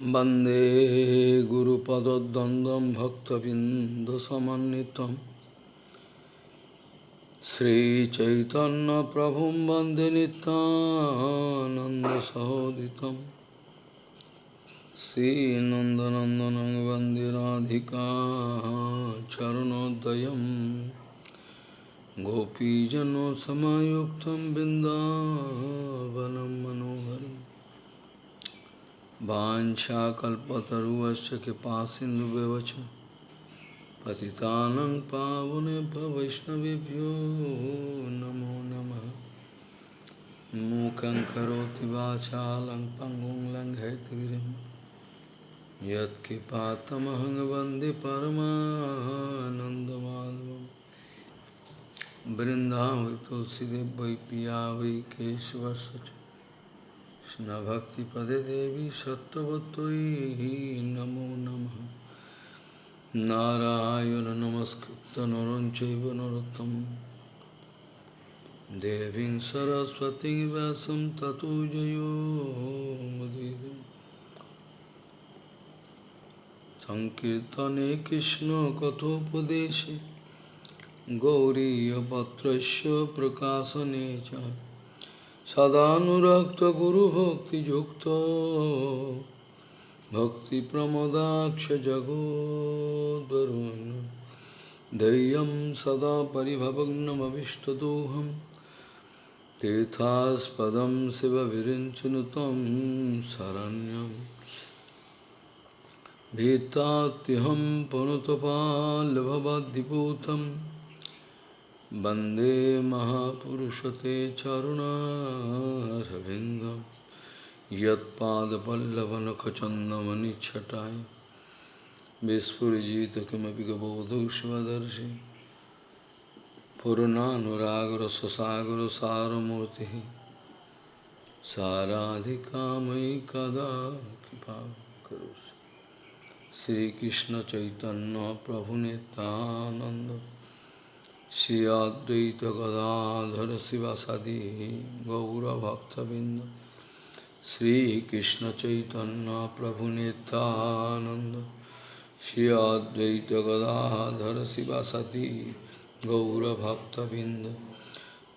Bande Guru Pada Dandam Bhakta Bindasamanitam Sri Chaitanya Prabhum Bande Nanda Sahoditam Sri Nandanandanam Bande Radhika Charanodayam Gopijano Samayuktam Bindavanam Manoharam मनोहरम् वाञ्छाकल्पतरुवश्च कृपासिन्धुव्यवच पतितानं पावनेभ्यो वैष्णवेभ्यो नमो नमः। मूकं करोति वाचालं पङ्गुं लङ्घयतिगिरिं यत्कृपातमहं वंदे परमानन्दमाधवं वृन्दावै तुलसीदेव वै কৃষ্ণভক্তিপদে দেবী সত্যবতৈ নমো নম। নারায়ণ নমস্কৃত নরঞ্চৈব নরোত্তম। দেবীং সরস্বতী ব্যাসম ততো জয়োদীর সংকীর্তনে কৃষ্ণ কথোপদেশে গৌরীপত্র প্রকাশনে চায় सदानुरक्तगुरुभक्तियुक्तो भक्तिप्रमदाक्षजगोद्वरुन् धैर्यं सदा परिभवग्नमविष्टदोहं। तीर्थास्पदं शिवविरिञ्चनुतं शरण्यं। भीतात्यहं पुनुतपाल्भवद्दिपूतं वंदे महापुरुषते चरुणारविन्दं यत्पादपल्लवनखचन्दमनिच्छटाय। विस्फुरिजित किमपि गबोधुष्वदर्शि। पुरनानुरागरससागरसारमूर्तिः साराधिकामयि कदा कृपा करोसि श्रीकृष्णचैतन्यप्रभुनितानन्द Shri Advaita Gadadhara Sivasadi Gaura Bhaktavinda Shri Krishna Chaitanya Prabhu Nityananda Shri Advaita Gadadhara Sivasadi Gaura Bhaktavinda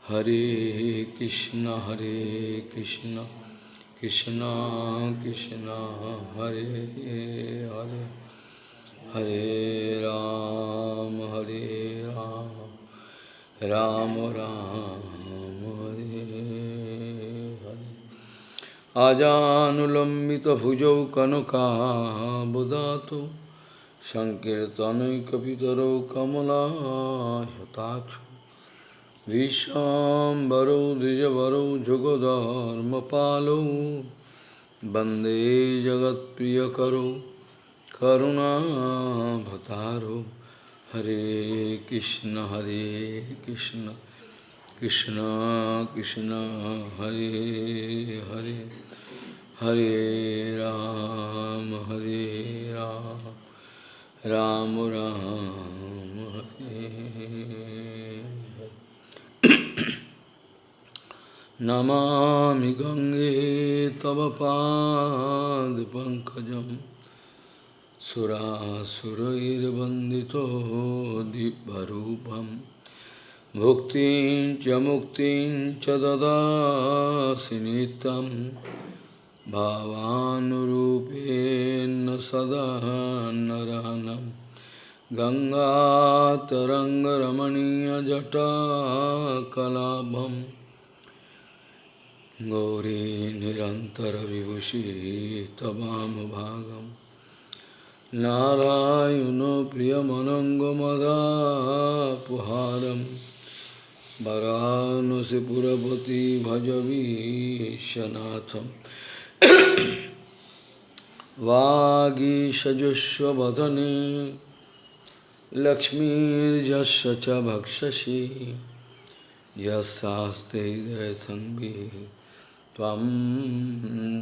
Hare Krishna Hare Krishna Krishna Krishna Hare Hare Hare Ram Hare Ram Ram Ram আজানুলম্বিত ভুজৌ কনকাবদাত সংকীর্তনৈকিতরৌ কমলাহতাক্ষ বিশ্বাম্বরৌ দ্বিজবরৌ যুগধর্মপালৌ বন্দে জগৎপ্রিয় করুণা করুণাভতারৌ Hare Krishna Hare Krishna Krishna Krishna Hare Hare Hare Ram Hare Ram Ram Ram Hare Namami Gange Tava Pankajam सुरासुरैर्वन्दितो दिव्यरूपं। भुक्तिं च मुक्तिं च ददासि नित्यं भावानुरूपेण सदा नरहनं। गङ्गातरङ्गरमणीयजटाकलाभं गौरी निरन्तरविभूषी तवामभागम् नारायणो प्रियमनङ्गमदापुहारं वरानसिपुरपति भजवीशनाथं वागीषजुष्वदने लक्ष्मीर्यस्य च भक्षसि। यस्यास्ते दयसङ्गी त्वं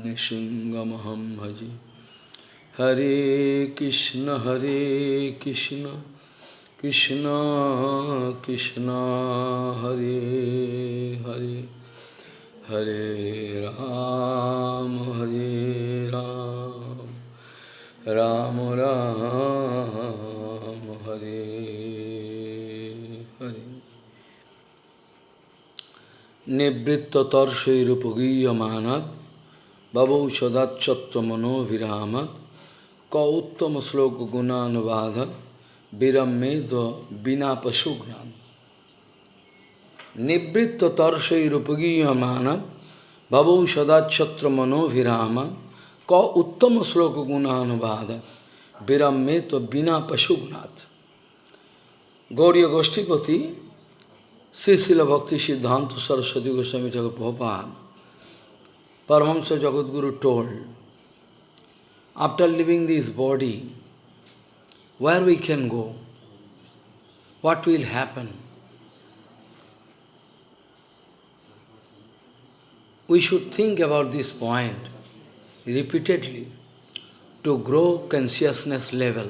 निशिङ्गमहं भजे। Hare Krishna Hare Krishna Krishna Krishna Hare Hare Hare Ram Hare Ram Ram Ram Hare Hare Nibritta Tarshairupagiyamanat Babau Sadachatta Manoviramad क उत्तम श्लोक गुणानुवादक विरमेद बिना पशुघ्नान निवृत्त तर्षैरुपगीयमानत भवौ सदाक्षत्र मनोभिराम क उत्तम श्लोक गुणानुवाद विरमे तो बिना पशुघ्नाथ गौरी गोष्ठीपति श्री शिल Bhakti Siddhanta Saraswati Goswami Thakur Prabhupada, Paramahamsa Jagadguru told, after leaving this body, where we can go? What will happen? We should think about this point repeatedly to grow consciousness level.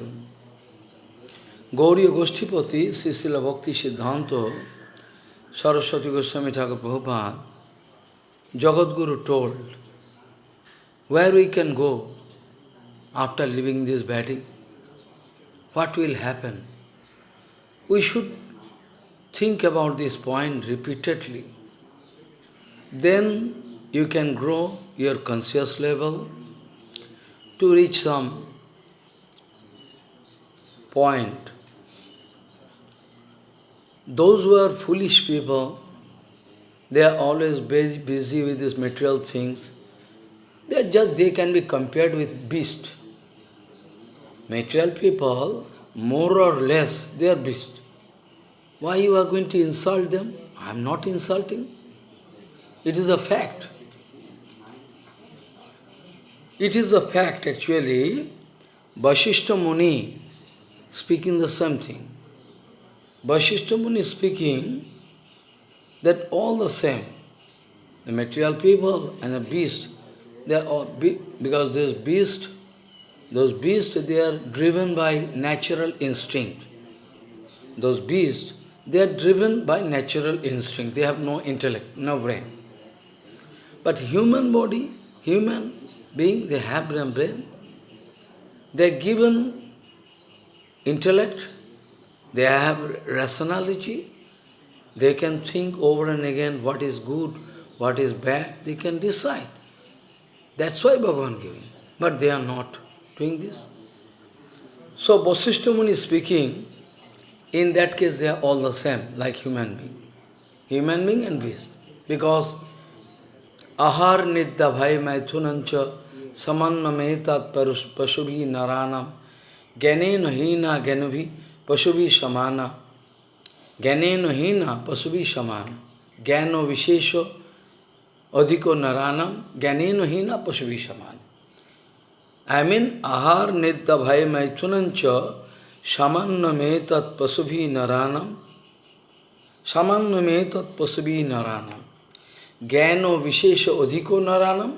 Gauriya Goshtipati, Sisila Bhakti Siddhanta, Saraswati Goswami Thakur Prabhupada, Jagadguru told, where we can go after leaving this body, what will happen? We should think about this point repeatedly. Then you can grow your conscious level to reach some point. Those who are foolish people, they are always busy with these material things. They are just they can be compared with beast. Material people, more or less, they are beast. Why you are going to insult them? I am not insulting. It is a fact. It is a fact actually. Vasishta Muni speaking the same thing. Vasishta Muni speaking that all the same, the material people and the beast, they are all, because this beast, those beasts, they are driven by natural instinct. Those beasts, they are driven by natural instinct. They have no intellect, no brain. But human body, human being, they have brain. They are given intellect, they have rationality, they can think over and again what is good, what is bad, they can decide. That's why Bhagavan giving. But they are not doing this. So Vasishta Muni speaking, in that case they are all the same, like human being. Human being and beast. Because ahar nidya bhai maithunancha samannametat pasubhi naranam भी पशु भी समाना ज्ञानेन हीना पशु भी समान ज्ञान विशेष अधिको नरानम ज्ञानेन हीना पशु भी समान I mean, ahar nidya bhai maitunancha samanname tat pasubhi naranam samanname tat pasubhi naranam gyano vishesha odhiko naranam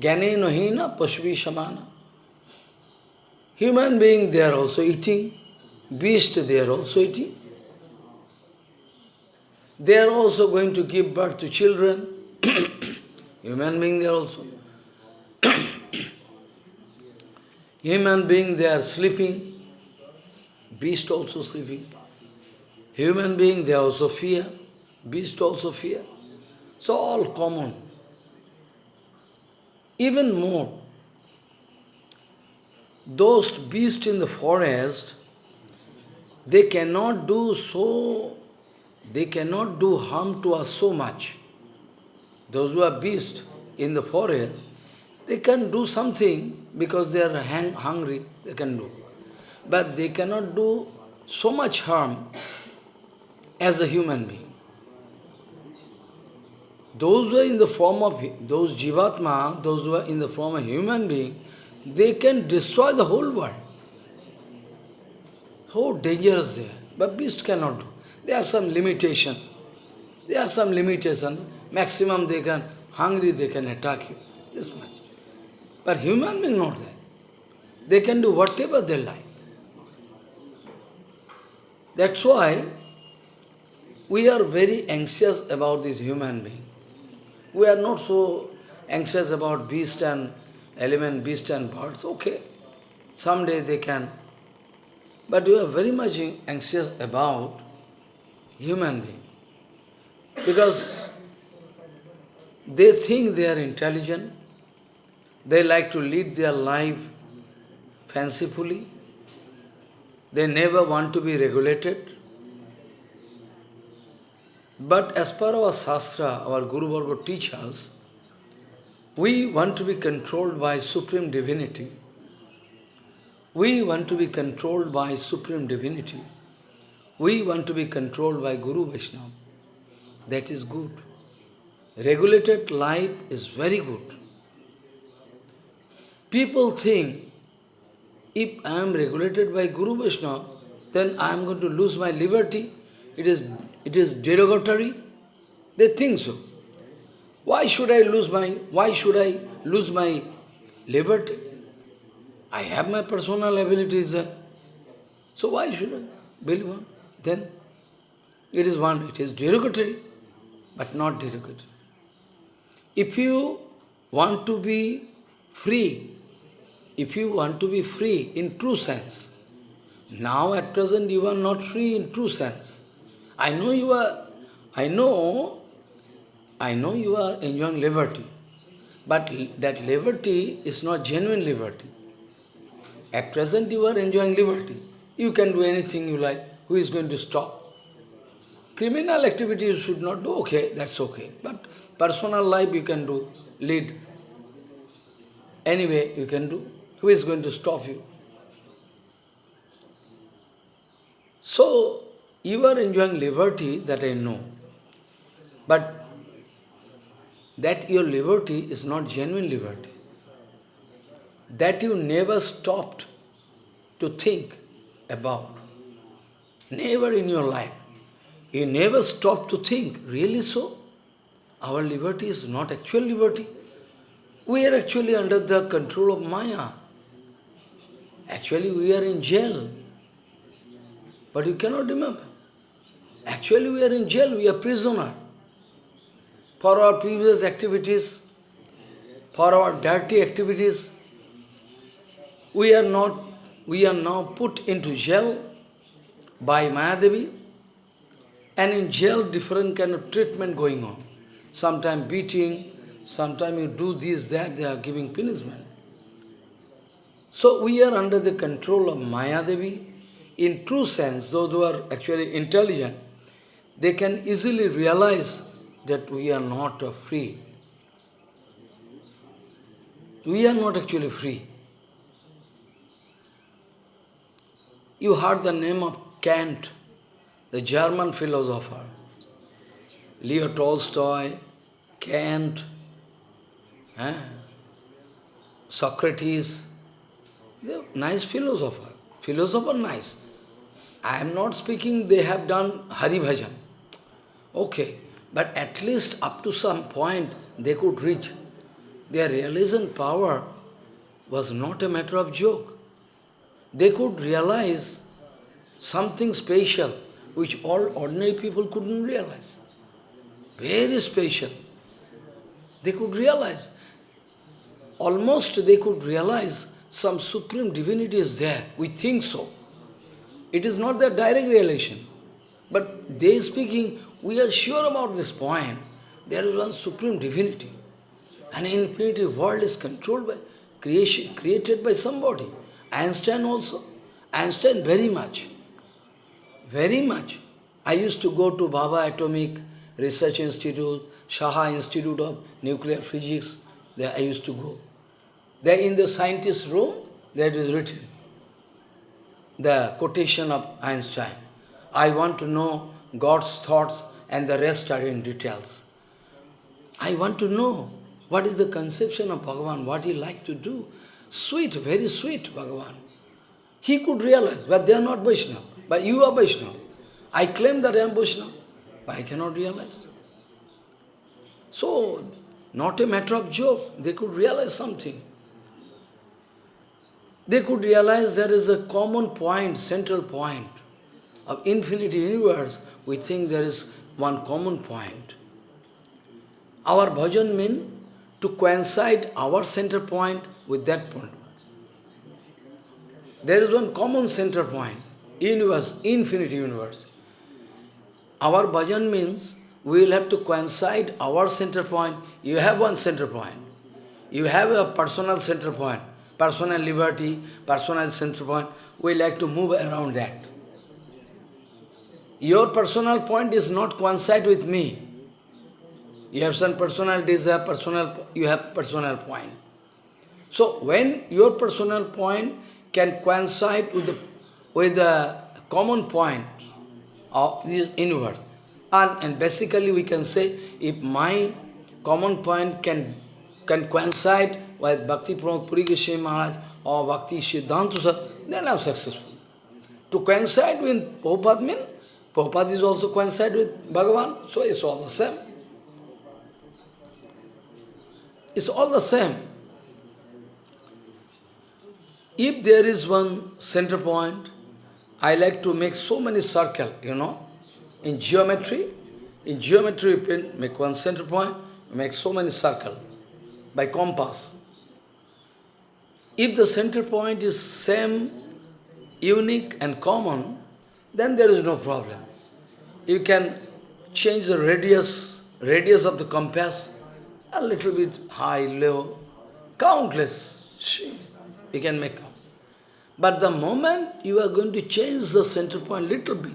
gyane hina pasubhi samana Human being, they are also eating. Beast, they are also eating. They are also going to give birth to children. Human being, they are also. Human being, they are sleeping. Beast also sleeping. Human being, they also fear. Beast also fear. So all common. Even more, those beasts in the forest, they cannot do so, they cannot do harm to us so much. Those who are beasts in the forest, they can do something because they are hang hungry, they can do. But they cannot do so much harm as a human being. Those who are in the form of, those jivatma, those who are in the form of human being, they can destroy the whole world. So dangerous they are. But beast cannot do. They have some limitation. They have some limitation. Maximum they can, hungry they can attack you. This. But human being not there. They can do whatever they like. That's why we are very anxious about this human being. We are not so anxious about beast and element, beast and birds, okay. someday they can. But we are very much anxious about human being. Because they think they are intelligent, they like to lead their life fancifully, they never want to be regulated. But as per our Shastra, our Guru Varga teaches, we want to be controlled by Supreme Divinity. We want to be controlled by Supreme Divinity. We want to be controlled by Guru Vaishnava. That is good. Regulated life is very good. People think, if I am regulated by Guru Vaishnava, then I am going to lose my liberty. It is, it is derogatory. They think so. Why should I lose my, why should I lose my liberty? I have my personal abilities. So why should I believe one? Then it is one, it is derogatory, but not derogatory. If you want to be free, if you want to be free in true sense, now at present you are not free in true sense. I know you are, I know, I know you are enjoying liberty, but that liberty is not genuine liberty. At present you are enjoying liberty. You can do anything you like. Who is going to stop? Criminal activities you should not do, okay, that's okay. But personal life you can do, lead. Anyway, you can do. Who is going to stop you? So, you are enjoying liberty, that I know. But that your liberty is not genuine liberty that you never stopped to think about. Never in your life. You never stopped to think, really so? Our liberty is not actual liberty. We are actually under the control of Maya. Actually, we are in jail. But you cannot remember. Actually, we are in jail, we are prisoner. For our previous activities, for our dirty activities, we are not, we are now put into jail by Mayadevi, and in jail different kind of treatment going on. Sometimes beating, sometimes you do this, that, they are giving punishment. So we are under the control of Mayadevi. In true sense, those who are actually intelligent, they can easily realize that we are not free. We are not actually free. You heard the name of Kant, the German philosopher. Leo Tolstoy, Kant, eh? Socrates, nice philosopher. Philosopher nice. I am not speaking they have done Hari Bhajan. Okay, but at least up to some point they could reach. Their realization power was not a matter of joke they could realize something special which all ordinary people couldn't realize. Very special. They could realize. Almost they could realize some supreme divinity is there. We think so. It is not their direct relation. But they speaking, we are sure about this point. There is one supreme divinity. An infinity world is controlled by creation, created by somebody. Einstein also. Einstein very much. Very much. I used to go to Bhabha Atomic Research Institute, Saha Institute of Nuclear Physics. There I used to go. There in the scientist room, there is written the quotation of Einstein. I want to know God's thoughts and the rest are in details. I want to know what is the conception of Bhagavan, what he like to do. Sweet, very sweet, Bhagavan. He could realize, but they are not Vaishnava. But you are Vaishnava. I claim that I am Vaishnava, but I cannot realize. So, not a matter of joke, they could realize something. They could realize there is a common point, central point of infinite universe. We think there is one common point. Our bhajan means to coincide our center point with that point. There is one common center point, universe, infinite universe. Our bhajan means we will have to coincide our center point. You have one center point. You have a personal center point, personal liberty, personal center point. We like to move around that. Your personal point is not coincide with me. You have some personal desire, personal, you have personal point. So when your personal point can coincide with the, with the common point of this universe, and, and basically we can say, if my common point can, can coincide with Bhakti Pramod Puri Goswami Maharaj or Bhakti Siddhanta then I'm successful. To coincide with Prabhupada means, Prabhupada is also coincide with Bhagavan, so it's all the same. It's all the same. If there is one center point, I like to make so many circle, you know. In geometry, in geometry you make one center point, make so many circle by compass. If the center point is same, unique and common, then there is no problem. You can change the radius, radius of the compass, a little bit high, low, countless. You can make But the moment you are going to change the center point little bit,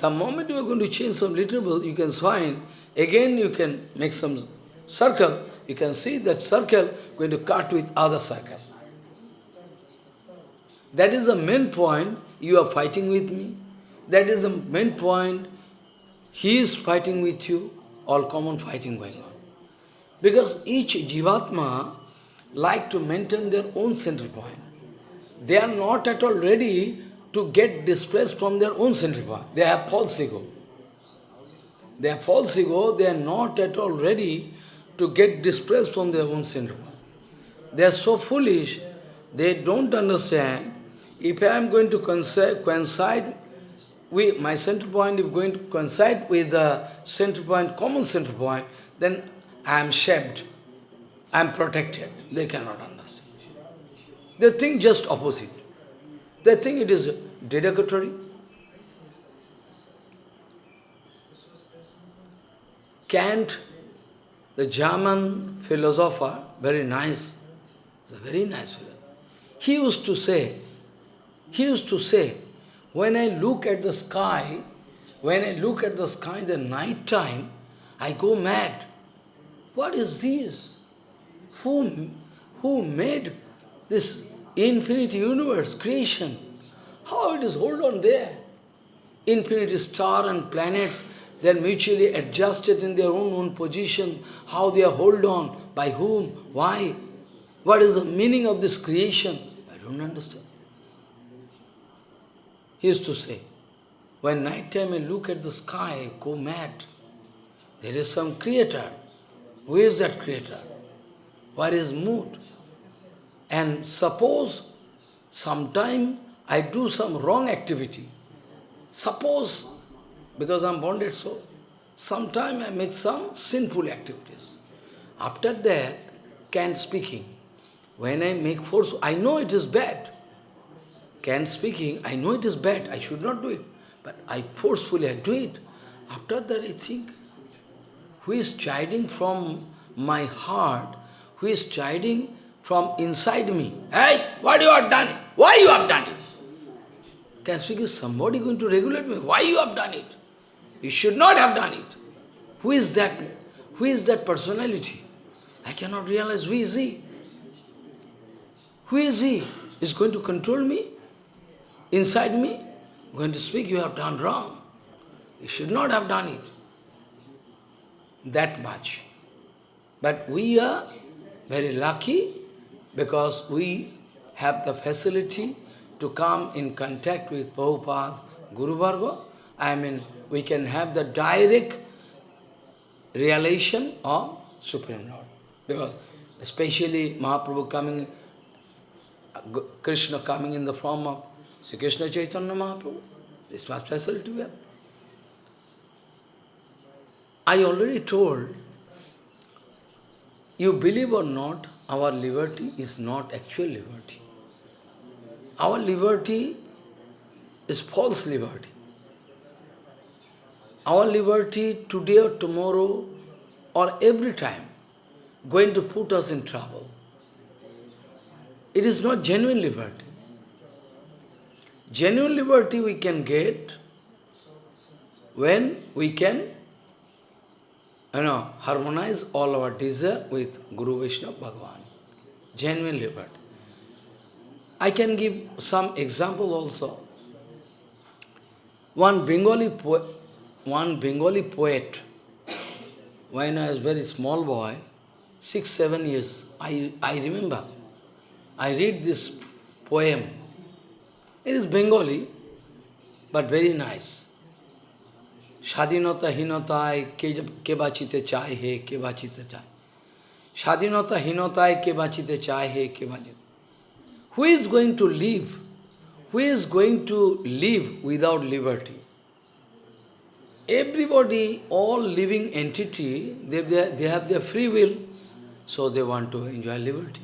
the moment you are going to change some little bit, you can find, again you can make some circle, you can see that circle going to cut with other circle. That is the main point, you are fighting with me. That is the main point, he is fighting with you, all common fighting going on. Because each jivatma like to maintain their own center point. They are not at all ready to get displaced from their own center point. They have false ego. They have false ego, they are not at all ready to get displaced from their own point. They are so foolish, they don't understand, if I am going to coincide with my center point, if going to coincide with the center point, common center point, then I am shaped, I am protected. They cannot understand. They think just opposite. They think it is derogatory. Kant, the German philosopher, very nice, a very nice philosopher. He used to say, he used to say, when I look at the sky, when I look at the sky in the night time, I go mad. What is this? Who, who made this infinite universe, creation? How it is hold on there? Infinite star and planets, they are mutually adjusted in their own own position. How they are hold on, by whom, why? What is the meaning of this creation? I don't understand. He used to say, when night time I look at the sky, go mad. There is some creator. Who is that creator? What is mood? And suppose sometime I do some wrong activity. Suppose, because I'm bonded soul, sometime I make some sinful activities. After that, Kant speaking. When I make force, I know it is bad. Kant speaking, I know it is bad, I should not do it. But I forcefully I do it. After that I think, who is chiding from my heart, who is chiding from inside me. Hey, what you have done? Why you have done it? Kant speak, somebody going to regulate me? Why you have done it? You should not have done it. Who is that? Who is that personality? I cannot realize who is he. Who is he? Is going to control me? Inside me? Going to speak, you have done wrong. You should not have done it. That much. But we are very lucky because we have the facility to come in contact with Prabhupada, Guru Varga. I mean, we can have the direct realization of Supreme Lord. Because especially Mahaprabhu coming, Krishna coming in the form of Sri Krishna Chaitanya Mahaprabhu. This much facility we have. I already told, you believe or not, our liberty is not actual liberty. our liberty is false liberty. Our liberty today or tomorrow or every time going to put us in trouble. It is not genuine liberty. Genuine liberty we can get when we can you know, harmonize all our desire with Guru Vishnu Bhagavan. Genuine liberty. I can give some example also. One Bengali poet, one Bengali poet, when I was very small boy, six, seven years, I, I remember, I read this poem. It is Bengali, but very nice. স্বাধীনতা হীনতায় কে কে বাঁচিতে চায় হে কে বাঁচিতে চায় স্বাধীনতা হীনতায় কে বাঁচিতে চায় হে কে বাঁচিতে who is going to leave who is going to live without liberty everybody, all living entity, they, they, they have their free will, so they want to enjoy liberty.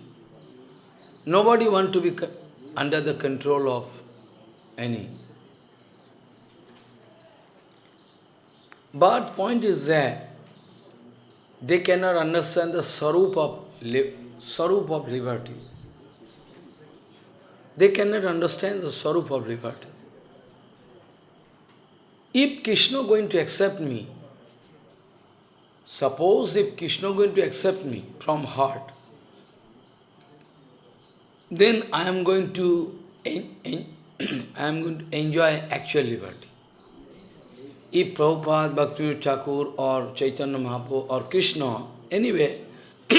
Nobody want to be under the control of any. But point is that they cannot understand the sarup of, sarup of liberty. They cannot understand the sarup of liberty. If Krishna going to accept me, suppose if Krishna going to accept me from heart, then I am going to I am going to enjoy actual liberty. if Prabhupada, Bhakti Chakur or Chaitanya Mahaprabhu or Krishna, anyway,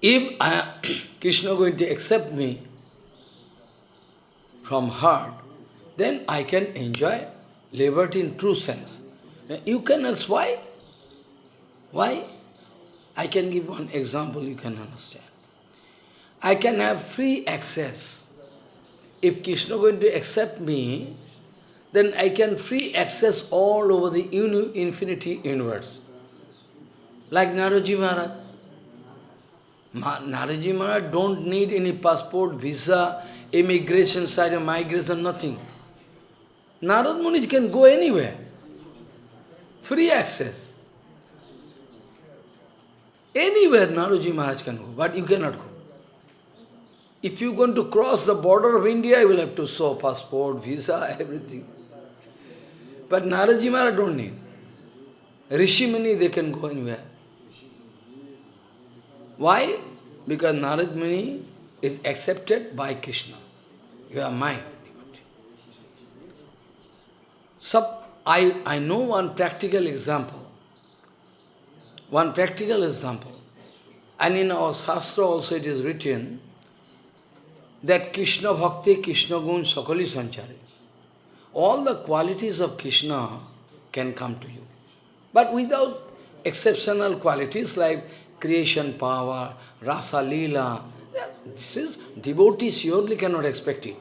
if I, Krishna going to accept me from heart, then I can enjoy liberty in true sense. You can ask why? Why? I can give one example you can understand. I can have free access. If Krishna going to accept me, then I can free access all over the uni infinity universe. Like Naraji Maharaj. Ma Naraji Maharaj don't need any passport, visa, immigration side migration, nothing. Narad Muni can go anywhere. Free access. Anywhere Naraji Maharaj can go, but you cannot go. If you are going to cross the border of India, you will have to show passport, visa, everything. But Naraji Maharaj don't need. Rishi Muni, they can go anywhere. Why? Because Narad Muni is accepted by Krishna. You are mine. So, I, I know one practical example. One practical example. And in our Shastra also it is written that Krishna Bhakti, Krishna Gun, Sakali Sanchari all the qualities of Krishna can come to you. But without exceptional qualities like creation power, rasa lila, this is, devotee surely cannot expect it.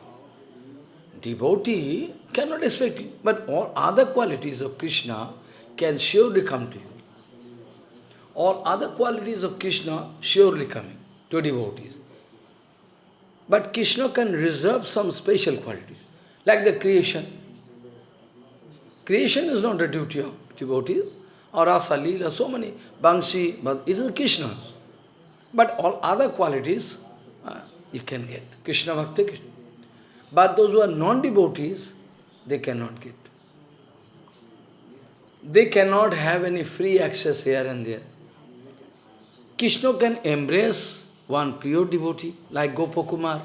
Devotee cannot expect it. But all other qualities of Krishna can surely come to you. All other qualities of Krishna surely coming to devotees. But Krishna can reserve some special qualities, like the creation. Creation is not a duty of devotees, or Rasa, Leela, so many, Bangsi, but it is Krishna's. But all other qualities uh, you can get. Krishna Bhakti, Krishna. But those who are non-devotees, they cannot get. They cannot have any free access here and there. Krishna can embrace one pure devotee, like Gopakumar.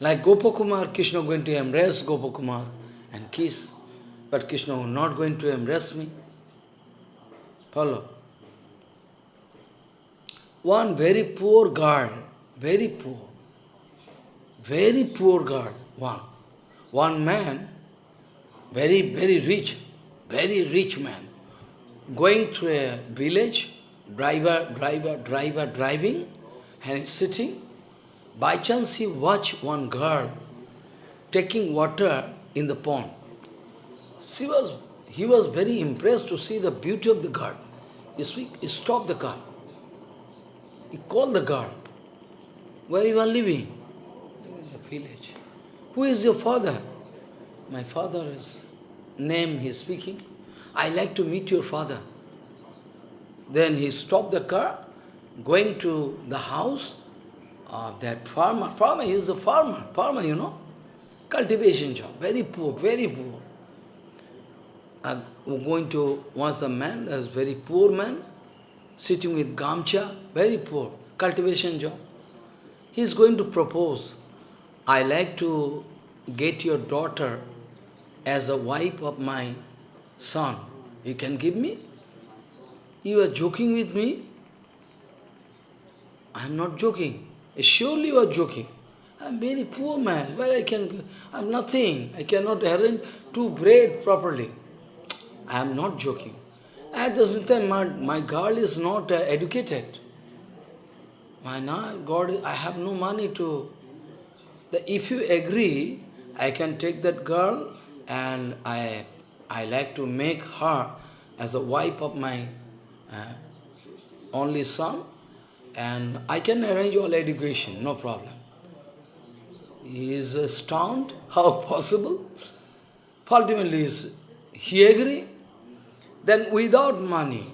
Like Gopakumar, Krishna going to embrace Gopakumar and kiss. But Krishna was not going to embrace me. Follow. One very poor girl, very poor, very poor girl, one. One man, very, very rich, very rich man, going to a village, driver, driver, driver, driving, and sitting. By chance he watched one girl taking water in the pond. She was, he was very impressed to see the beauty of the girl. He, speak, he stopped the car. He called the girl. Where you are living? Village. Who is your father? My father is name he is speaking. I like to meet your father. Then he stopped the car, going to the house of that farmer. Farmer, is a farmer. Farmer, you know. Cultivation job. Very poor, very poor. Uh, going to, once the man, a very poor man, sitting with gamcha, very poor, cultivation job. He is going to propose, I like to get your daughter as a wife of my son. You can give me? You are joking with me? I am not joking. Surely you are joking. I am very poor man. Where I can, I am nothing. I cannot arrange two bread properly. I am not joking. At the same time, my, my girl is not uh, educated. My God, I have no money to... The, if you agree, I can take that girl and I, I like to make her as a wife of my uh, only son and I can arrange all education, no problem. He is astounded, how possible? Ultimately, he agree. Then without money,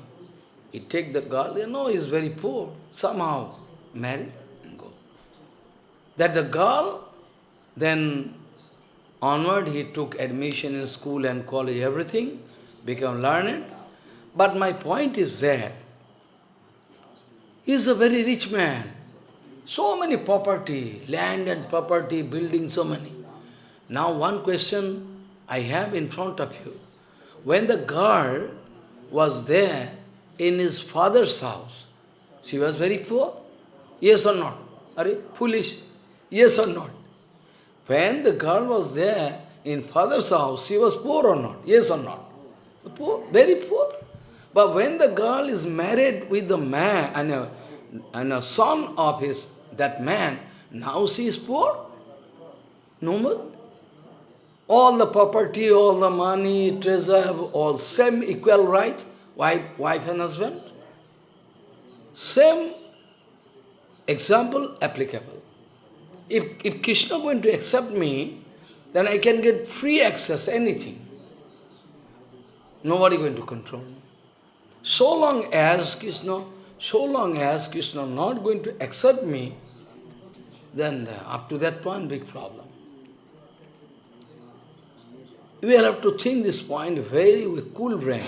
he take the girl, you know, he is very poor, somehow marry and go. That the girl, then onward he took admission in school and college, everything, become learned. But my point is that he is a very rich man. So many property, land and property, building, so many. Now one question I have in front of you. When the girl was there in his father's house, she was very poor? Yes or not? Are you foolish? Yes or not? When the girl was there in father's house, she was poor or not? Yes or not? Poor, very poor. But when the girl is married with the man and a and a son of his, that man, now she is poor? No more. All the property, all the money, treasure, have all same equal right, wife, wife and husband. Same example applicable. If, if Krishna going to accept me, then I can get free access, anything. Nobody going to control me. So long as Krishna so long as Krishna not going to accept me, then up to that point, big problem. We will have to think this point very with cool brain,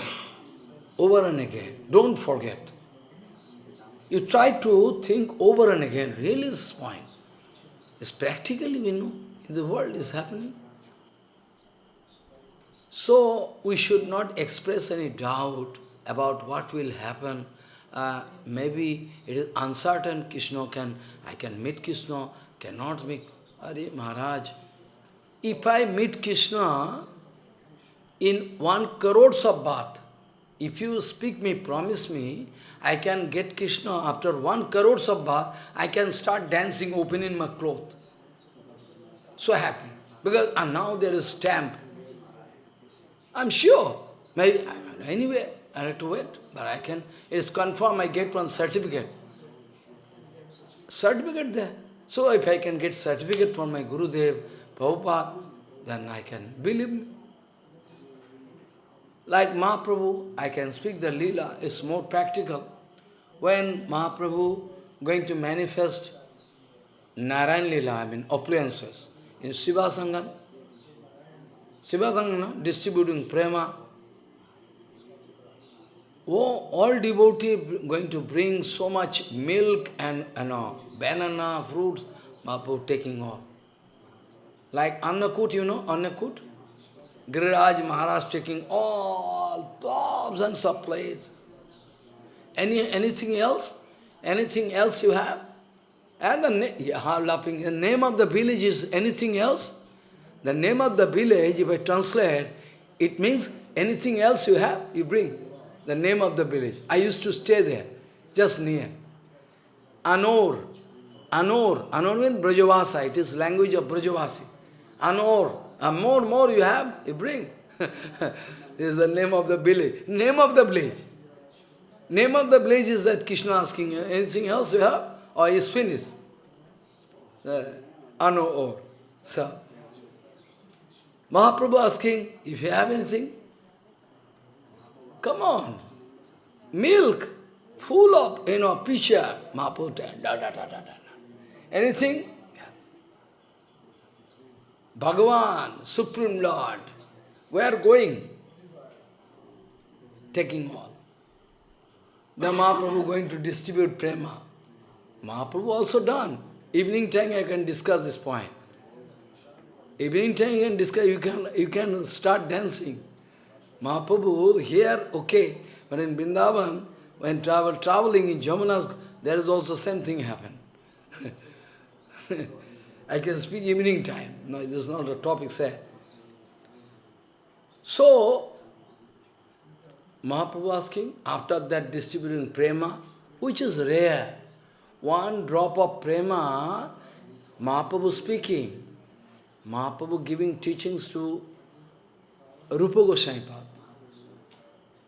over and again. Don't forget. You try to think over and again, really this point. It's practically we know, in the world is happening. So, we should not express any doubt about what will happen uh, maybe it is uncertain, Krishna can, I can meet Krishna, cannot meet. Are Maharaj, if I meet Krishna in one crores of birth, if you speak me, promise me, I can get Krishna after one crores of birth, I can start dancing, open in my cloth. So happy. Because and now there is stamp. I'm sure. Maybe, anyway, I have to wait, but I can it is confirmed, I get one certificate. Certificate there. So if I can get certificate from my Gurudev, Prabhupada, then I can believe me. Like Mahaprabhu, I can speak the lila, it's more practical. When Mahaprabhu going to manifest Narayan lila, I mean opulences, in Shiva Sangam, Shiva Sangam, distributing prema, Oh, all devotee going to bring so much milk and you uh, know, banana, fruits, Mahaprabhu taking all. Like Annakut, you know, Annakut? Giriraj Maharaj taking all thousands of plates. Any, anything else? Anything else you have? And the, yeah, laughing, the name of the village is anything else? The name of the village, if I translate, it means anything else you have, you bring the name of the village. I used to stay there, just near. Anor. Anor. Anor means Brajabhasa. It is language of Brajavasi. Anor. And more, more you have, you bring. is the name of the village. Name of the village. Name of the village is that Krishna asking, anything else you have? Or is finished? uh, ano or. So, Mahaprabhu asking, if you have anything, come on, milk, full of, you know, pitcher, Mahaprabhu, da, da, da, da, da. Anything? Bhagavan, Supreme Lord, we are going? Taking all. The Mahaprabhu going to distribute prema. Mahaprabhu also done. Evening time I can discuss this point. Evening time you can discuss, you can, you can start dancing. Mahaprabhu here, okay, but in Vrindavan, when travel, traveling in Jamuna, there is also same thing happen. I can speak evening time. No, this is not a topic say. So, Mahaprabhu asking, after that distributing prema, which is rare, one drop of prema, Mahaprabhu speaking, Mahaprabhu giving teachings to Rupa Goswami.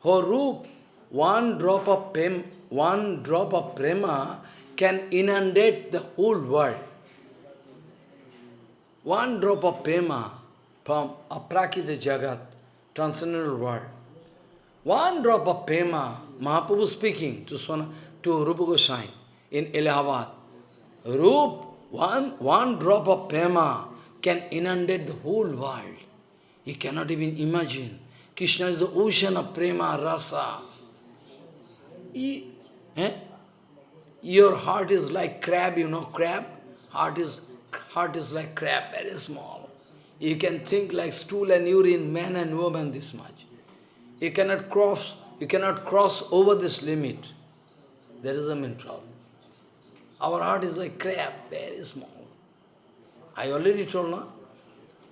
For Rup, one drop of prem, one drop of prema can inundate the whole world. One drop of prema from aprakita jagat, transcendental world. One drop of prema, Mahaprabhu speaking to, Sona, to Rupa Goswami in Allahabad. Rup, one, one drop of prema can inundate the whole world. You cannot even imagine. Krishna is the ocean of prema, rasa. He, eh? Your heart is like crab, you know, crab? Heart is, heart is like crab, very small. You can think like stool and urine, man and woman this much. You cannot cross, you cannot cross over this limit. There is a main problem. Our heart is like crab, very small. I already told now.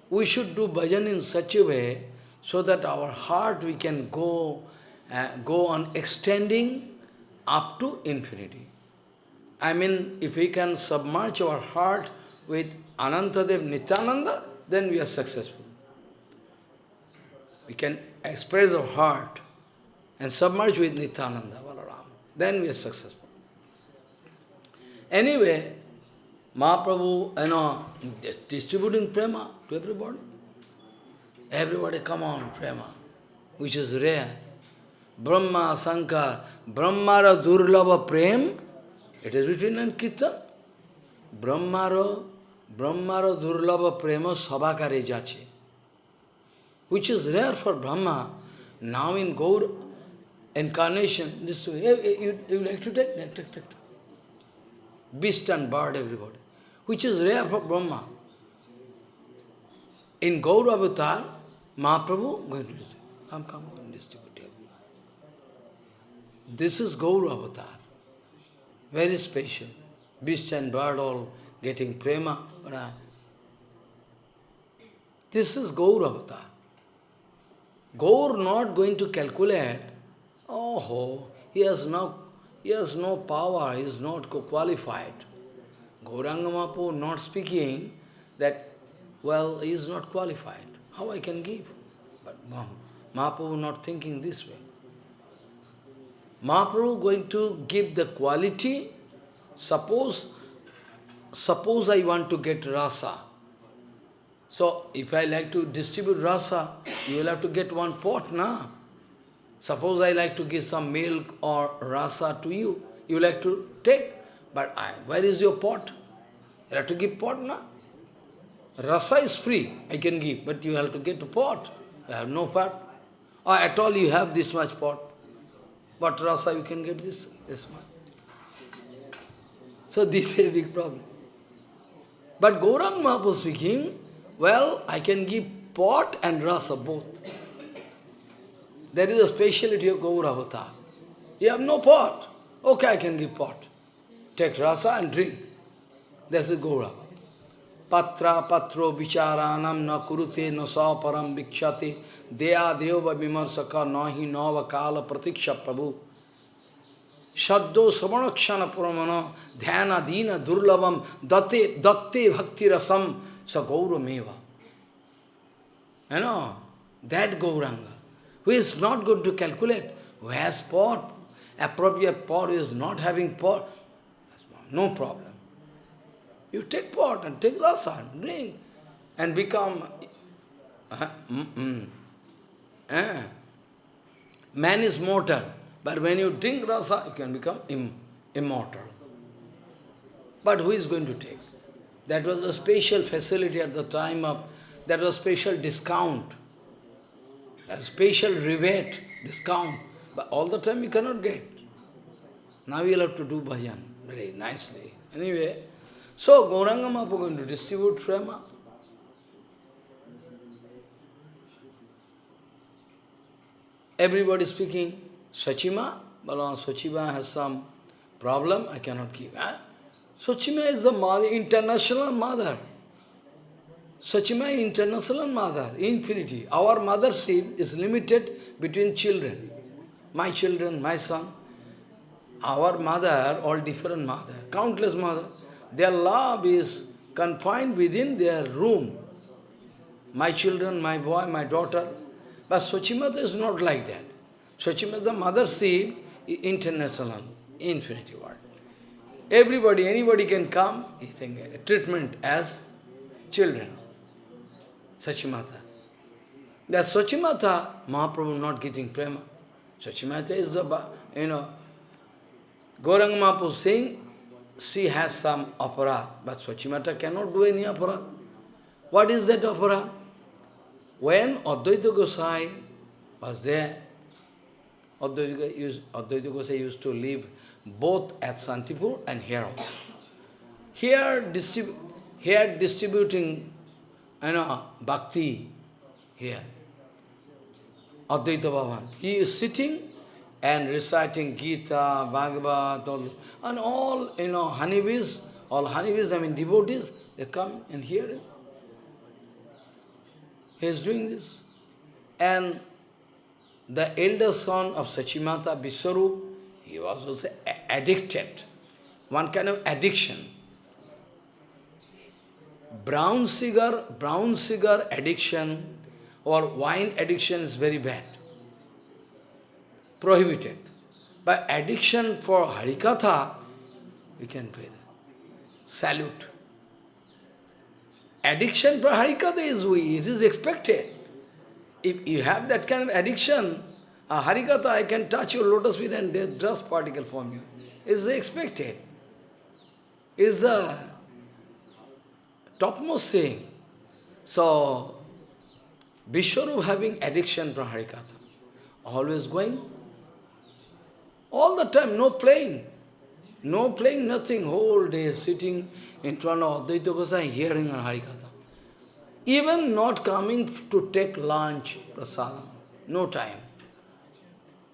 We should do bhajan in such a way so that our heart we can go, uh, go on extending up to infinity. I mean, if we can submerge our heart with Anantadev Nityananda, then we are successful. We can express our heart and submerge with Nityananda, Balaram. Then we are successful. Anyway, Mahaprabhu, you know, distributing prema to everybody. Everybody come on, prema, which is rare. Brahma, Sankar, Brahmara Durlava Prem, it is written in Kirtan. Brahmara, Brahmara Durlava Prema Sabakare Jache, which is rare for Brahma. Now in Gaur incarnation, this you, you like to take? Take, take, take. Beast and bird, everybody, which is rare for Brahma. In Gaur Avatar, Mahaprabhu going to come, come, and distribute everyone. This is Gaur Avatar. Very special. Beast and bird all getting prema. Uh, this is Gaur Avatar. Gaur not going to calculate, oh, ho, he has no, he has no power, he is not qualified. Gauranga not speaking that, well, he is not qualified. How I can give? But Mahaprabhu not thinking this way. Mahaprabhu going to give the quality, suppose, suppose I want to get rasa. So, if I like to distribute rasa, you will have to get one pot, na? Suppose I like to give some milk or rasa to you, you like to take, but I, where is your pot? You have to give pot, na? Rasa is free, I can give, but you have to get a pot. I have no pot. Or at all you have this much pot. But rasa you can get this, this much. So this is a big problem. But Gaurang Mahaprabhu speaking, well, I can give pot and rasa both. That is the speciality of Gaur Avatar. You have no pot. Okay, I can give pot. Take rasa and drink. That's the Gaur Avatar. Patra patro vicharanam na kurute na param vikshate deya deva vimarsaka nahi nava kala pratiksha prabhu. Shaddo samanakshana puramana dhyana dina durlabam datte datte bhakti rasam sa gaura meva. You know, that Gauranga, who is not going to calculate, who has pot, appropriate pot, who is not having pot, no problem. You take pot and take rasa, drink, and become... Uh, mm, mm, uh, man is mortal, but when you drink rasa, you can become Im immortal. But who is going to take? That was a special facility at the time of, that was special discount, a special rebate, discount. But all the time you cannot get. Now you'll have to do bhajan very nicely. Anyway, so Gauranga Mahaprabhu going to distribute prema. Everybody speaking, Sachima, Balaram Sachima has some problem, I cannot give. Eh? Sachima is the mother, international mother. Sachima international mother, infinity. Our mothership is limited between children. My children, my son. Our mother, all different mother, countless mother. Their love is confined within their room. My children, my boy, my daughter. But Sachimata is not like that. Sachimata mothership is international, infinity world. Everybody, anybody can come, he think, treatment as children. Sachimata. That Sachimata, Mahaprabhu not getting prema. Sachimata is the, you know, Gauranga Mahaprabhu saying, she has some aparat, but Sachimata cannot do any aparat. What is that aparat? When Advaita Gosai was there, Advaita, used, used to live both at Santipur and here also. Here, distrib here distributing you know, bhakti here. Advaita Bhavan. He is sitting and reciting Gita, Bhagavad, all, and all, you know, honeybees, all honeybees, I mean devotees, they come and hear it. He is doing this. And the elder son of Sachimata, Viswarup, he was also addicted, one kind of addiction. Brown sugar, brown sugar addiction or wine addiction is very bad, prohibited. But addiction for Harikatha, we can pray. Salute. Addiction for Harikatha is we, it is expected. If you have that kind of addiction, a Harikatha, I can touch your lotus feet and dust particle from you. Is expected. Is a topmost saying. So, Vishwarup having addiction Harikatha. Always going. All the time, no playing. No playing, nothing. Whole day sitting in front of Advaita Gosai hearing a Harikatha. Even not coming to take lunch, prasadam. No time.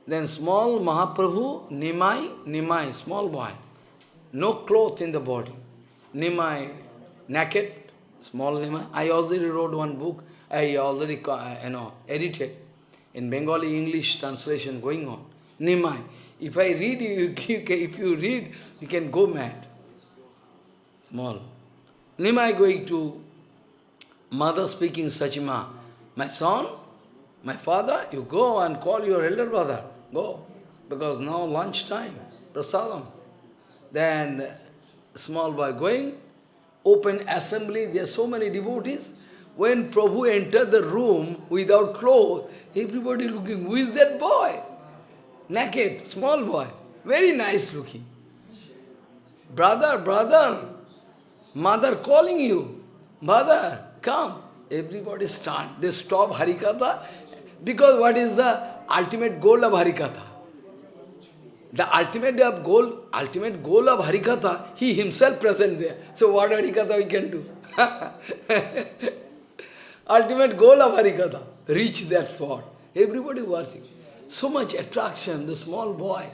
Then small Mahaprabhu, Nimai, Nimai, small boy, no cloth in the body. Nimai, naked, small Nimai. I already wrote one book, I already uh, you know, edited in Bengali English translation going on. Nimai. If I read, you, if you read, you can go mad. Small. Nimai going to mother speaking Sachima, my son, my father, you go and call your elder brother. Go. Because now lunch time, prasadam. Then small boy going, open assembly, there are so many devotees. When Prabhu entered the room without clothes, everybody looking, who is that boy? Naked, small boy, very nice looking. Brother, brother, mother calling you, mother, come. Everybody start, they stop Harikatha, because what is the ultimate goal of Harikatha. The ultimate goal, ultimate goal of Harikatha, he himself present there. So what Harikatha we can do? ultimate goal of Harikatha, reach that spot. Everybody working. So much attraction, the small boy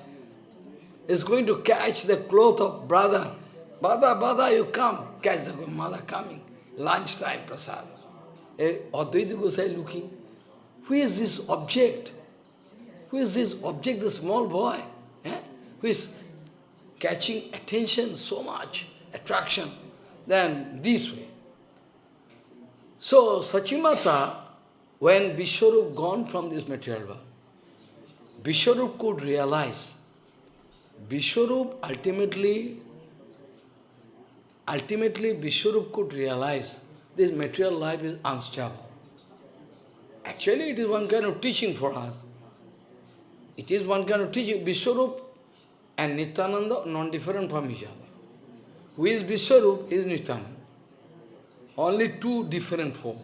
is going to catch the cloth of brother. Brother, brother, you come. Catch the mother coming. Lunchtime, prasad. Eh, Advaita Gosai looking. Who is this object? Who is this object, the small boy, eh? who is catching attention so much, attraction, then this way. So, Sachimata, when Vishwarup gone from this material world, Vishwarup could realize, Vishwarup ultimately ultimately Vishwarup could realize this material life is unstable. Actually, it is one kind of teaching for us. It is one kind of teaching. Vishwarup and Nityananda non-different from each other. Who is Vishwarup? Is Nityananda. Only two different forms.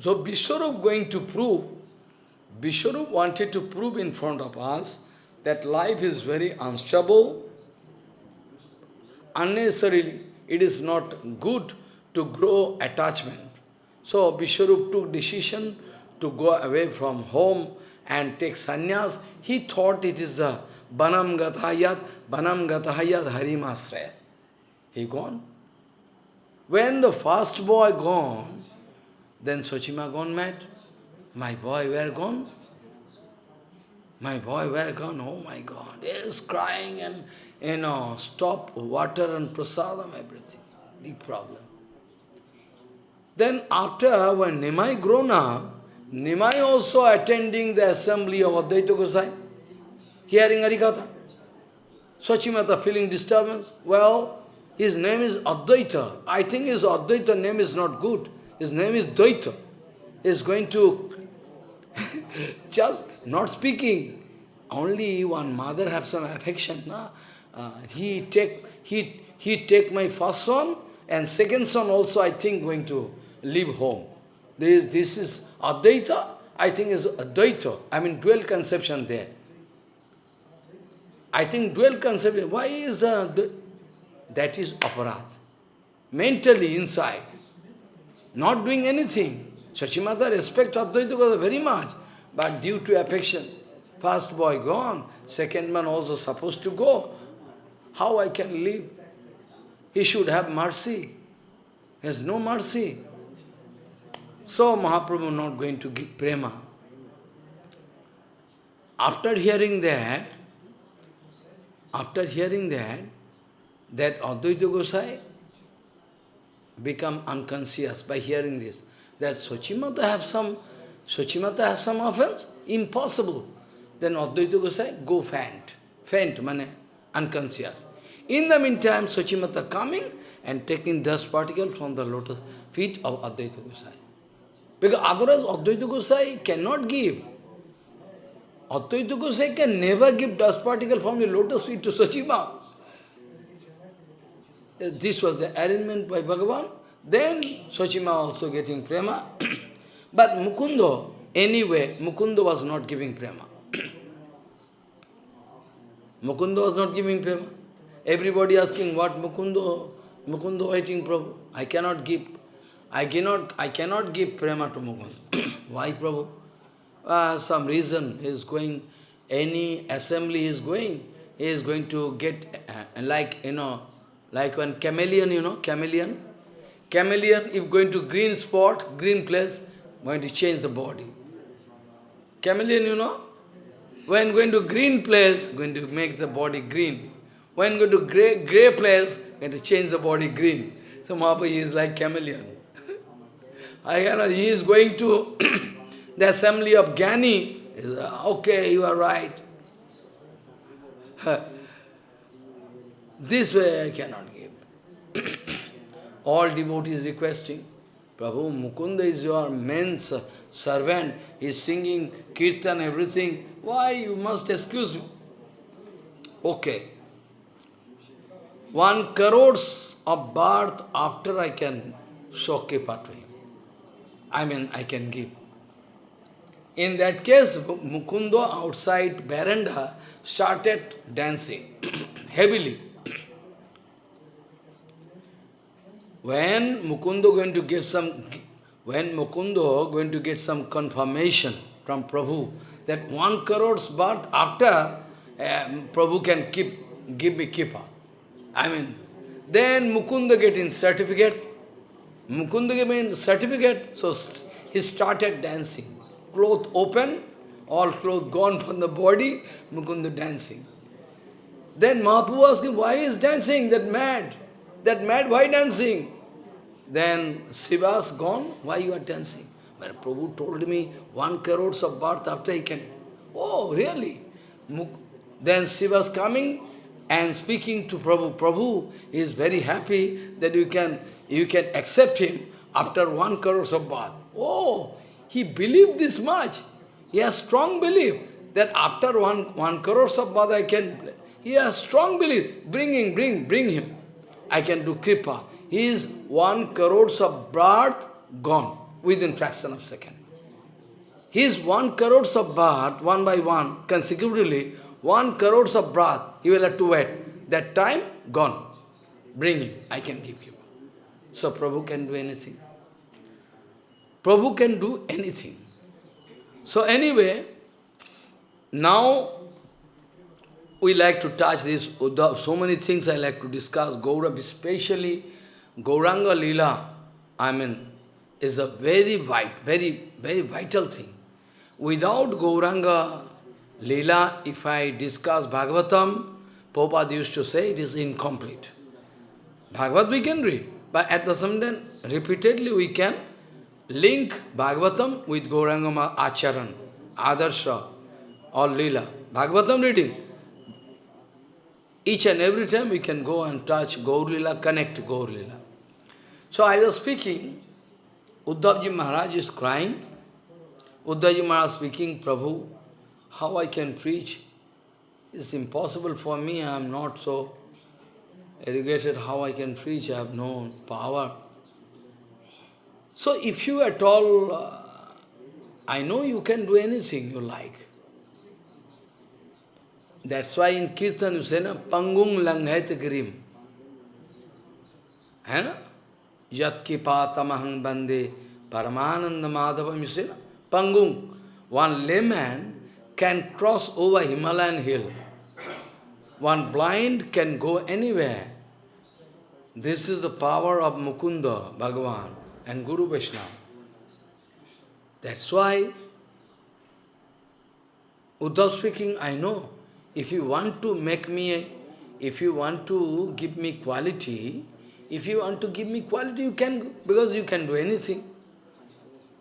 So Vishwarup going to prove, Vishwarup wanted to prove in front of us that life is very unstable, unnecessarily it is not good to grow attachment. So Vishwarup took decision to go away from home and take sannyas. He thought it is a banam gatayat, banam gatayat harimasraya. He gone. When the first boy gone, then Sochima gone mad. My boy, where gone? My boy, where gone? Oh my God. He is crying and, you uh, know, stop water and prasadam, everything. Big problem. Then after, when Nimai grown up, Nimai also attending the assembly of Advaita Gosai, hearing Harikatha. Sachimata feeling disturbance. Well, his name is Advaita. I think his Advaita name is not good. His name is Dvaita. Is going to just not speaking. Only one mother have some affection. Na? Uh, he take he he take my first son and second son also I think going to leave home. This this is Advaita. I think is Advaita. I mean dual conception there. I think dual conception. Why is uh, that is aparat? Mentally inside not doing anything. Sachimata respect Advaita very much, but due to affection, first boy gone, second man also supposed to go. How I can live? He should have mercy. He has no mercy. So Mahaprabhu not going to give prema. After hearing that, after hearing that, that Advaita Gosai become unconscious by hearing this. That Sochimata have some, Sochimata have some offense? Impossible. Then Advaita Gosai, go faint. Faint, mane, unconscious. In the meantime, Sochimata coming and taking dust particle from the lotus feet of Advaita Gosai. Because otherwise Advaita Gosai cannot give. Advaita Gosai can never give dust particle from the lotus feet to Sochima. This was the arrangement by Bhagavan. Then Sochima also getting prema. but Mukundo, anyway, Mukundo was not giving prema. Mukundo was not giving prema. Everybody asking what Mukundo, Mukundo waiting Prabhu. I cannot give. I cannot, I cannot give prema to Mukunda. Why Prabhu? Uh, some reason he is going, any assembly is going, he is going to get, uh, like, you know, like one chameleon, you know, chameleon. Chameleon, if going to green spot, green place, going to change the body. Chameleon, you know, when going to green place, going to make the body green. When going to gray, gray place, going to change the body green. So Mahaprabhu is like chameleon. I cannot, he is going to the assembly of Gyani. Is, uh, okay, you are right. This way I cannot give. All devotees requesting, Prabhu, Mukunda is your main servant, is singing kirtan, everything. Why you must excuse me? Okay. One crores of birth after I can show kripa to him. I mean, I can give. In that case, Mukunda outside veranda started dancing heavily. When Mukundo going to give some, when Mukundo going to get some confirmation from Prabhu that one crores birth after um, Prabhu can keep, give me kippa. I mean, then Mukunda getting certificate. Mukunda gave certificate, so he started dancing. Cloth open, all clothes gone from the body, Mukunda dancing. Then Mahaprabhu asked him, why is dancing, that mad? That mad, why dancing? Then Srivas gone, why you are dancing? But Prabhu told me one crores of birth after he can. Oh, really? Then Srivas coming and speaking to Prabhu. Prabhu is very happy that you can, you can accept him after one crore of bath. Oh, he believed this much. He has strong belief that after one, one crore of bath I can, he has strong belief. Bring him, bring, bring him. I can do kripa. He is one crores of birth gone within fraction of second. His one crores of birth, one by one, consecutively, one crores of breath, he will have to wait. That time, gone. Bring him, I can give you. So Prabhu can do anything. Prabhu can do anything. So anyway, now we like to touch this, so many things I like to discuss, Gaurav, especially Gauranga Lila, I mean, is a very vital, very, very vital thing. Without Gauranga Lila, if I discuss Bhagavatam, Prabhupada used to say it is incomplete. Bhagavad we can read, but at the same time, repeatedly we can link Bhagavatam with Gauranga Acharan, Adarsha, or Lila. Bhagavatam reading. Each and every time we can go and touch Gaur Lila, connect Gaur Lila. So I was speaking, Uddhavji Maharaj is crying. Uddhavji Maharaj speaking, Prabhu, how I can preach? It's impossible for me, I am not so educated, how I can preach, I have no power. So if you at all, uh, I know you can do anything you like. That's why in Kirtan you say, na, Pangung langhet grim. Hai Yat kipatamahang bande paramananda madhavam, you na? Pangung. One layman can cross over Himalayan hill. One blind can go anywhere. This is the power of Mukunda, Bhagavan, and Guru Vaishnava. That's why, Uddhav speaking, I know, if you want to make me, if you want to give me quality, if you want to give me quality, you can, because you can do anything.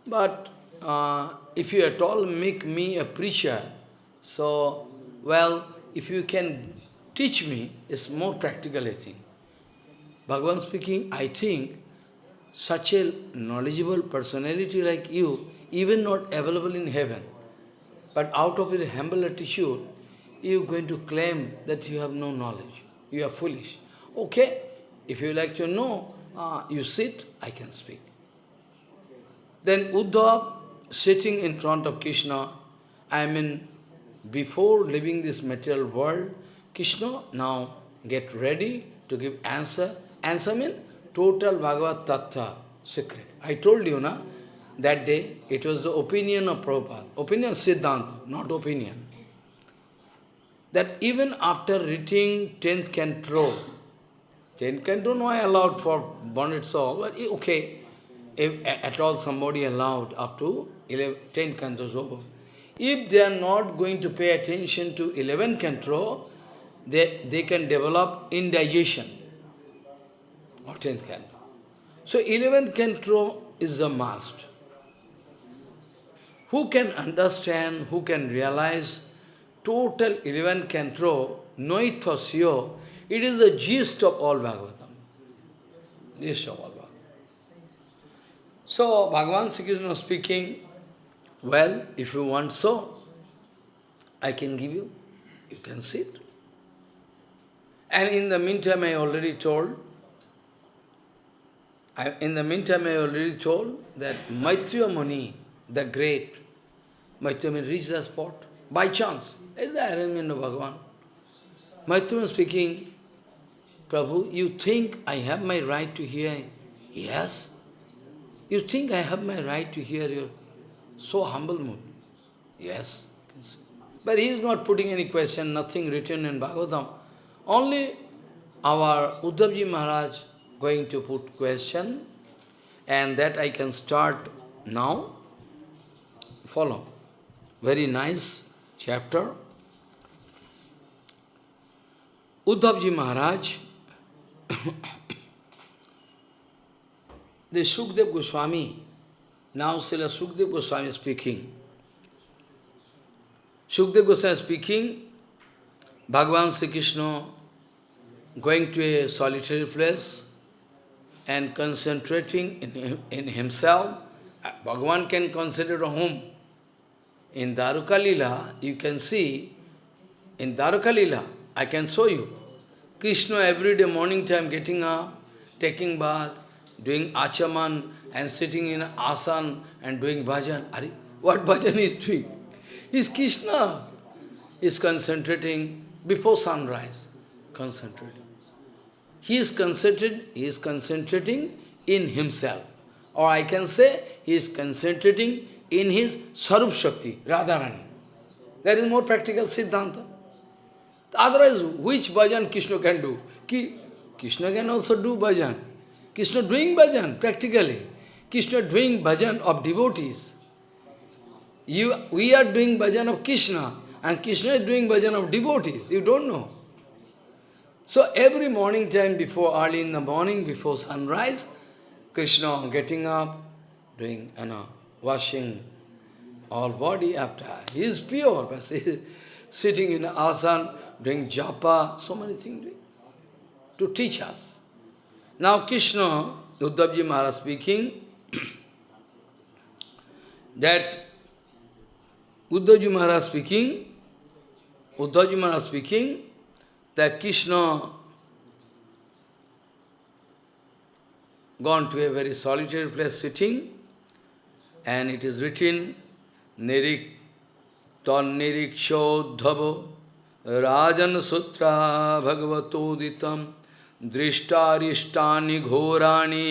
But uh, if you at all make me a preacher, so, well, if you can teach me, it's more practical, I think. Bhagavan speaking, I think, such a knowledgeable personality like you, even not available in heaven, but out of your humble attitude, you are going to claim that you have no knowledge. You are foolish. Okay, if you like to know, uh, you sit, I can speak. Then Uddhav, sitting in front of Krishna, I mean, before leaving this material world, Krishna now get ready to give answer. Answer means total Bhagavad Tattva, secret. I told you, na, that day, it was the opinion of Prabhupada. Opinion Siddhanta, not opinion. That even after reading 10th canto, 10th canto no I allowed for bonded soul, but okay, if at all somebody allowed up to 11, 10 cantos over. If they are not going to pay attention to 11 canto, they, they can develop indigestion or 10th canto. So 11th canto is a must. Who can understand, who can realize total 11 canto, know it for sure, it is the gist of all Bhagavatam. Gist of all Bhagavatam. So, Bhagavan Sri Krishna speaking, well, if you want so, I can give you. You can sit. And in the meantime, I already told, I, in the meantime, I already told that Maitreya Muni, the great, Maitreya Muni reached the spot by chance. It's the arrangement of Bhagavan. Maitreya speaking, Prabhu, you think I have my right to hear? Yes. You think I have my right to hear your so humble mood. Yes. But he is not putting any question, nothing written in Bhagavatam. Only our Uddhavji Maharaj going to put question, and that I can start now. Follow. Very nice chapter. Uddhavji Maharaj, the Sukdev Goswami, now Srila Sukdev Goswami speaking. Sukdev Goswami speaking, Bhagavan Sri Krishna going to a solitary place and concentrating in, in himself. Bhagavan can consider a home. In Dwaruka you can see, in Dwaruka I can show you, Krishna every day morning time getting up, taking bath, doing achaman and sitting in asan and doing bhajan. Are, what bhajan is doing? Is Krishna. is concentrating before sunrise. Concentrating. He is concentrated, he is concentrating in himself. Or I can say he is concentrating in his Sarup Shakti, Radharani. That is more practical Siddhanta. Otherwise, which bhajan Krishna can do? Ki, Krishna can also do bhajan. Krishna doing bhajan, practically. Krishna doing bhajan of devotees. You, we are doing bhajan of Krishna, and Krishna is doing bhajan of devotees. You don't know. So every morning time before, early in the morning, before sunrise, Krishna getting up, doing, you know, washing all body after. He is pure, he is sitting in asana, doing japa, so many things to teach us. Now Krishna, Uddhavji Maharaj speaking, that Uddhavji Maharaj speaking, Uddhavji Maharaj speaking, that Krishna gone to a very solitary place sitting, and it is written, Nirik Tannirikshodhavo राजन सूत्रा भगवतोदितम दृष्टारिष्टा घोराणी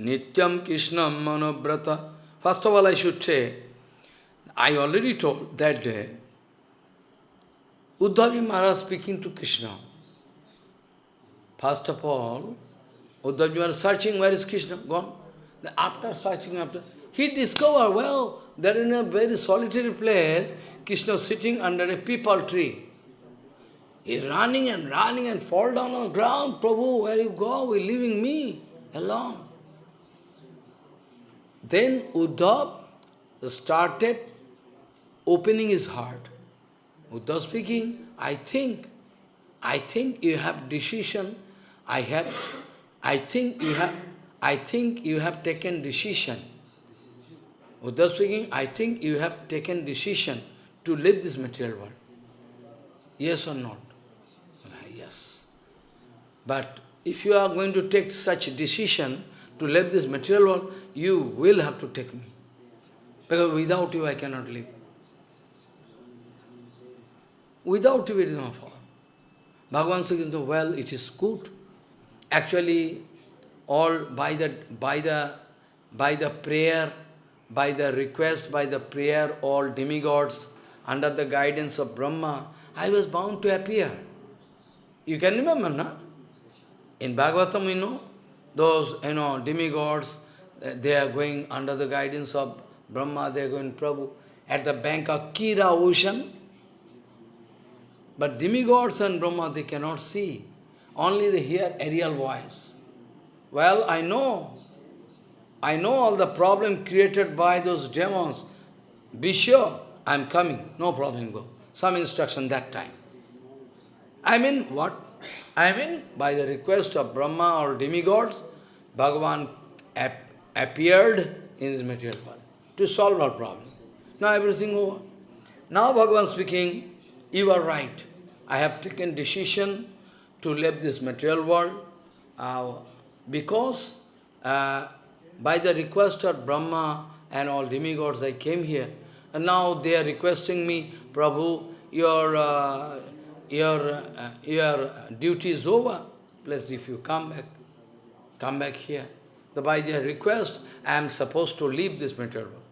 नित्यम कृष्णम मनोव्रत। First of all I should say I already told that day Uddhav ji Maharaj speaking to Krishna first of all Uddhav ji Maharaj searching where is Krishna gone after searching after he discover well that in a very solitary place Krishna sitting under a peepal tree He running and running and fall down on the ground. Prabhu, where you go? We're leaving me alone. Then Uddhav started opening his heart. Uddhav speaking, I think, I think you have decision, I have, I think you have, I think you have taken decision. Uddhav speaking, I think you have taken decision to leave this material world. Yes or not? But if you are going to take such a decision to leave this material world, you will have to take me. Because without you I cannot live. Without you it is not fall. Bhagavan says, well, it is good. Actually, all by the by the by the prayer, by the request, by the prayer, all demigods, under the guidance of Brahma, I was bound to appear. You can remember, no? In Bhagavatam, we know, those, you know, demigods, eh, they are going under the guidance of Brahma, they are going Prabhu, at the bank of Kira ocean. But demigods and Brahma, they cannot see. Only they hear aerial voice. Well, I know. I know all the problem created by those demons. Be sure, I am coming. No problem, go. Some instruction that time. I mean, what? I mean, by the request of Brahma or demigods, Bhagavan ap appeared in this material world to solve our problem. Now everything over. Now Bhagavan speaking, you are right. I have taken decision to leave this material world uh, because uh, by the request of Brahma and all demigods I came here. And now they are requesting me, Prabhu, your, uh, your, uh, your duty is over. Please, if you come back, come back here. By their request, I am supposed to leave this material world.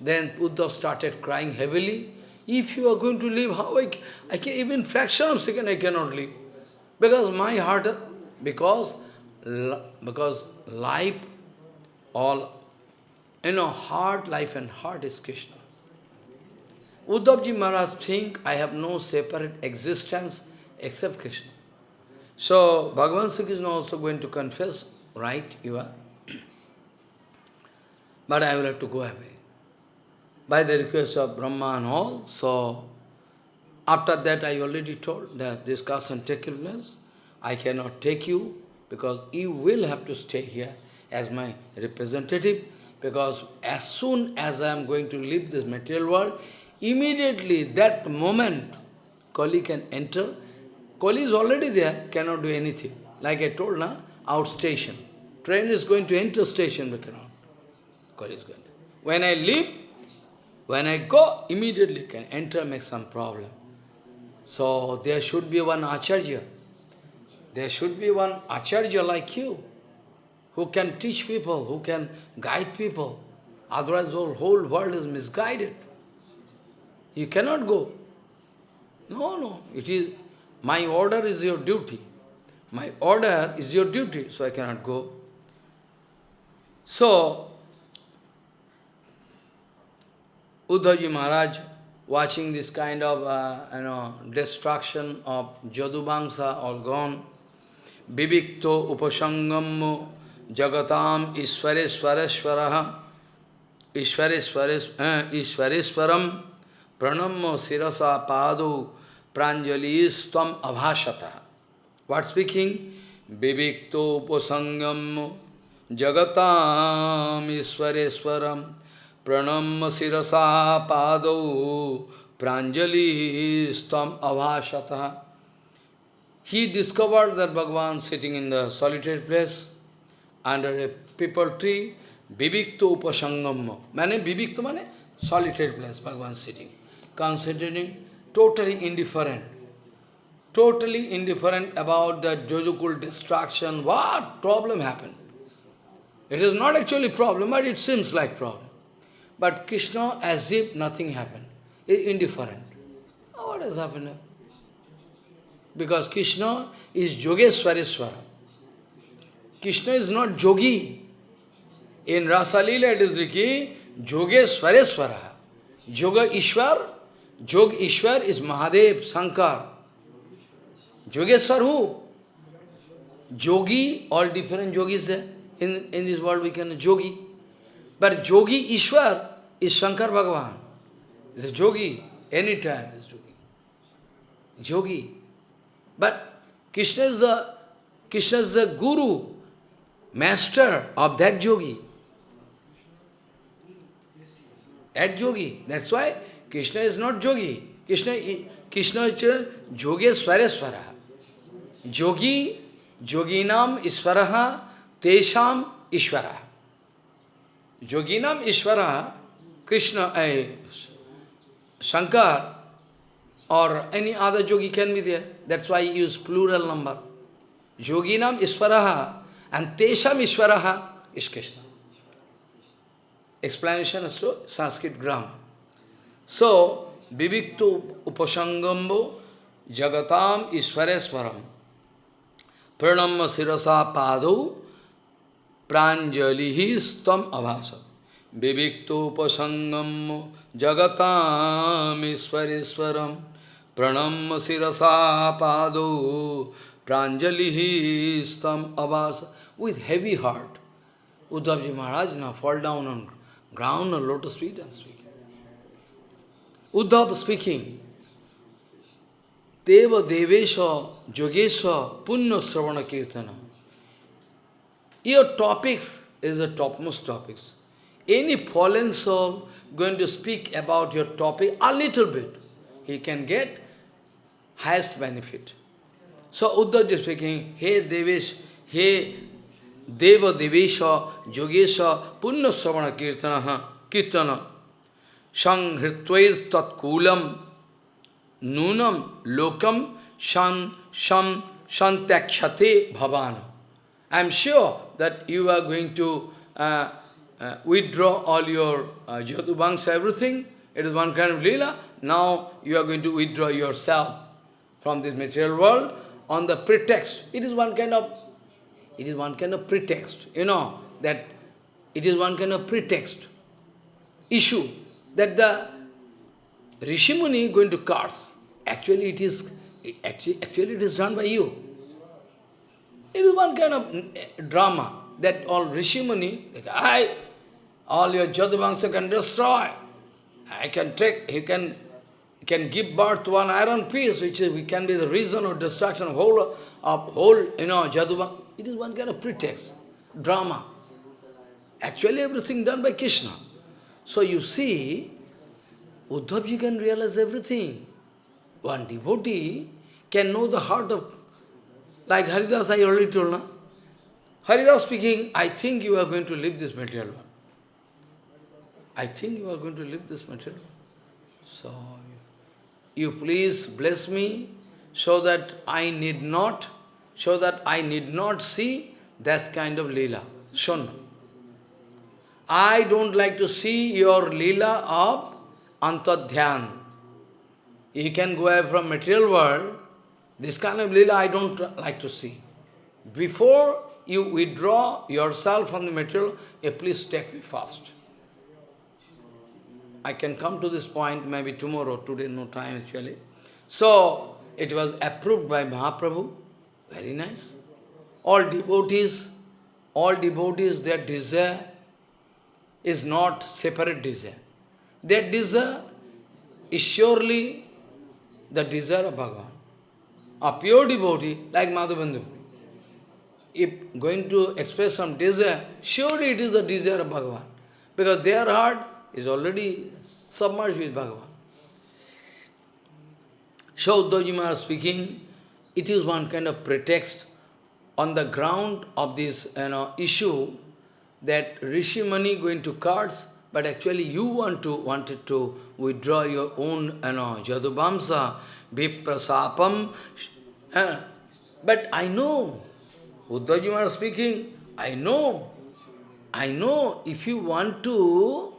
Then Uddhav started crying heavily. If you are going to leave, how I, I can, even fraction of second I cannot leave. Because my heart, because, because life, all, you know, heart, life and heart is Krishna. Uddhavji Maharaj think I have no separate existence except Krishna. So Bhagavan Sri Krishna also going to confess, right, you are. but I will have to go away. By the request of Brahma and all, so after that I already told that this discussion taken place. I cannot take you because you will have to stay here as my representative because as soon as I am going to leave this material world, immediately that moment Kali can enter. Kali is already there, cannot do anything. Like I told, na, outstation. Train is going to enter station, but cannot. Kali is going to. When I leave, when I go, immediately can enter, make some problem. So there should be one Acharya. There should be one Acharya like you, who can teach people, who can guide people. Otherwise the whole world is misguided. You cannot go. No, no, it is, my order is your duty. My order is your duty, so I cannot go. So, Uddhavji Maharaj, watching this kind of, uh, you know, destruction of Jadubangsa all gone, Vivikto Upasangam Jagatam Iswareswareshwaraha Iswareswaram Pranam Sirasa Padu Pranjali Stam Abhashata. What speaking? Vivikto Upasangam Jagatam Iswareswaram Pranam Sirasa Padu Pranjali Stam Abhashata. He discovered that Bhagavan sitting in the solitary place under a people tree, Vivikto Upasangam. Mane Vivikto mane solitary place, Bhagavan sitting, concentrating, totally indifferent. Totally indifferent about the Jojukul destruction. What problem happened? It is not actually problem, but it seems like problem. But Krishna, as if nothing happened, is indifferent. What has happened? Because Krishna is Yogeswareswara. Krishna is not Yogi. In Rasalila it is written, Yogeswareswara. Yoga Ishwar, Jog Ishwar is Mahadev, Sankar. Yogeswar who? Yogi, all different yogis there. In, in this world we can yogi. But yogi Ishwar is Shankar Bhagavan. Is a yogi, anytime is yogi. Yogi. But Krishna is the Krishna is the guru, master of that yogi. That yogi. That's why Krishna is not yogi. Krishna, Krishna is Yogeswareswara. Yogi, yoginam isvaraha, tesham ishvara. Yoginam ishvara, Krishna, uh, Shankar, or any other yogi can be there. That's why he use plural number. Yoginam Iswaraha and Tesham Iswaraha is Krishna. Explanation of so, Sanskrit grammar. So, Vivikto Upasangambo Jagatam Iswareswaram Pranam Sirasa Padu Pranjalihi Stam Abhasa Vivikto Upasangam Jagatam Iswareswaram Pranam Sirasa Padu Pranjalihi Stam Abhasa with heavy heart. Uddhavji Maharaj now fall down on ground on lotus feet and speak. Uddhav speaking, Deva Devesha Yogesha Punya Sravana Kirtana. Your topics is the topmost topics. Any fallen soul going to speak about your topic a little bit, he can get highest benefit. So Uddhav is speaking, Hey Devesh, Hey Deva Devesha Yogesha Punya Sravana Kirtana Kirtana Sanghritvair Nunam Lokam San Sam Santakshate Bhavan. I am sure that you are going to uh, uh, withdraw all your uh, everything. It is one kind of lila. Now you are going to withdraw yourself from this material world on the pretext. It is one kind of, it is one kind of pretext, you know, that it is one kind of pretext issue that the Rishimuni going to curse. Actually it is, actually, actually it is done by you. It is one kind of eh, drama that all Rishimuni, like, I, all your Jadavamsa can destroy. I can take, he can can give birth to one iron piece, which is, we can be the reason of destruction of whole, of whole, you know, Jaduba. It is one kind of pretext, drama. Actually, everything done by Krishna. So you see, Uddhav, you can realize everything. One devotee can know the heart of, like Haridas, I already told now. Haridas speaking, I think you are going to leave this material world. I think you are going to leave this material So, you please bless me so that I need not, so that I need not see that kind of lila. Shun. I don't like to see your lila of antadhyan. You can go away from material world. This kind of lila I don't like to see. Before you withdraw yourself from the material, you please take me fast. I can come to this point maybe tomorrow, today no time actually. So, it was approved by Mahaprabhu, very nice. All devotees, all devotees, their desire is not separate desire. That desire is surely the desire of Bhagavan. A pure devotee like Madhavendra, if going to express some desire, surely it is the desire of Bhagavan. Because their heart is already submerged with Bhagavan. Shaudhajima speaking, it is one kind of pretext on the ground of this you know, issue that Rishi Muni going to cards, but actually you want to wanted to withdraw your own you know, Jadubamsa, Viprasapam. Uh, but I know, Uddhajima speaking, I know, I know if you want to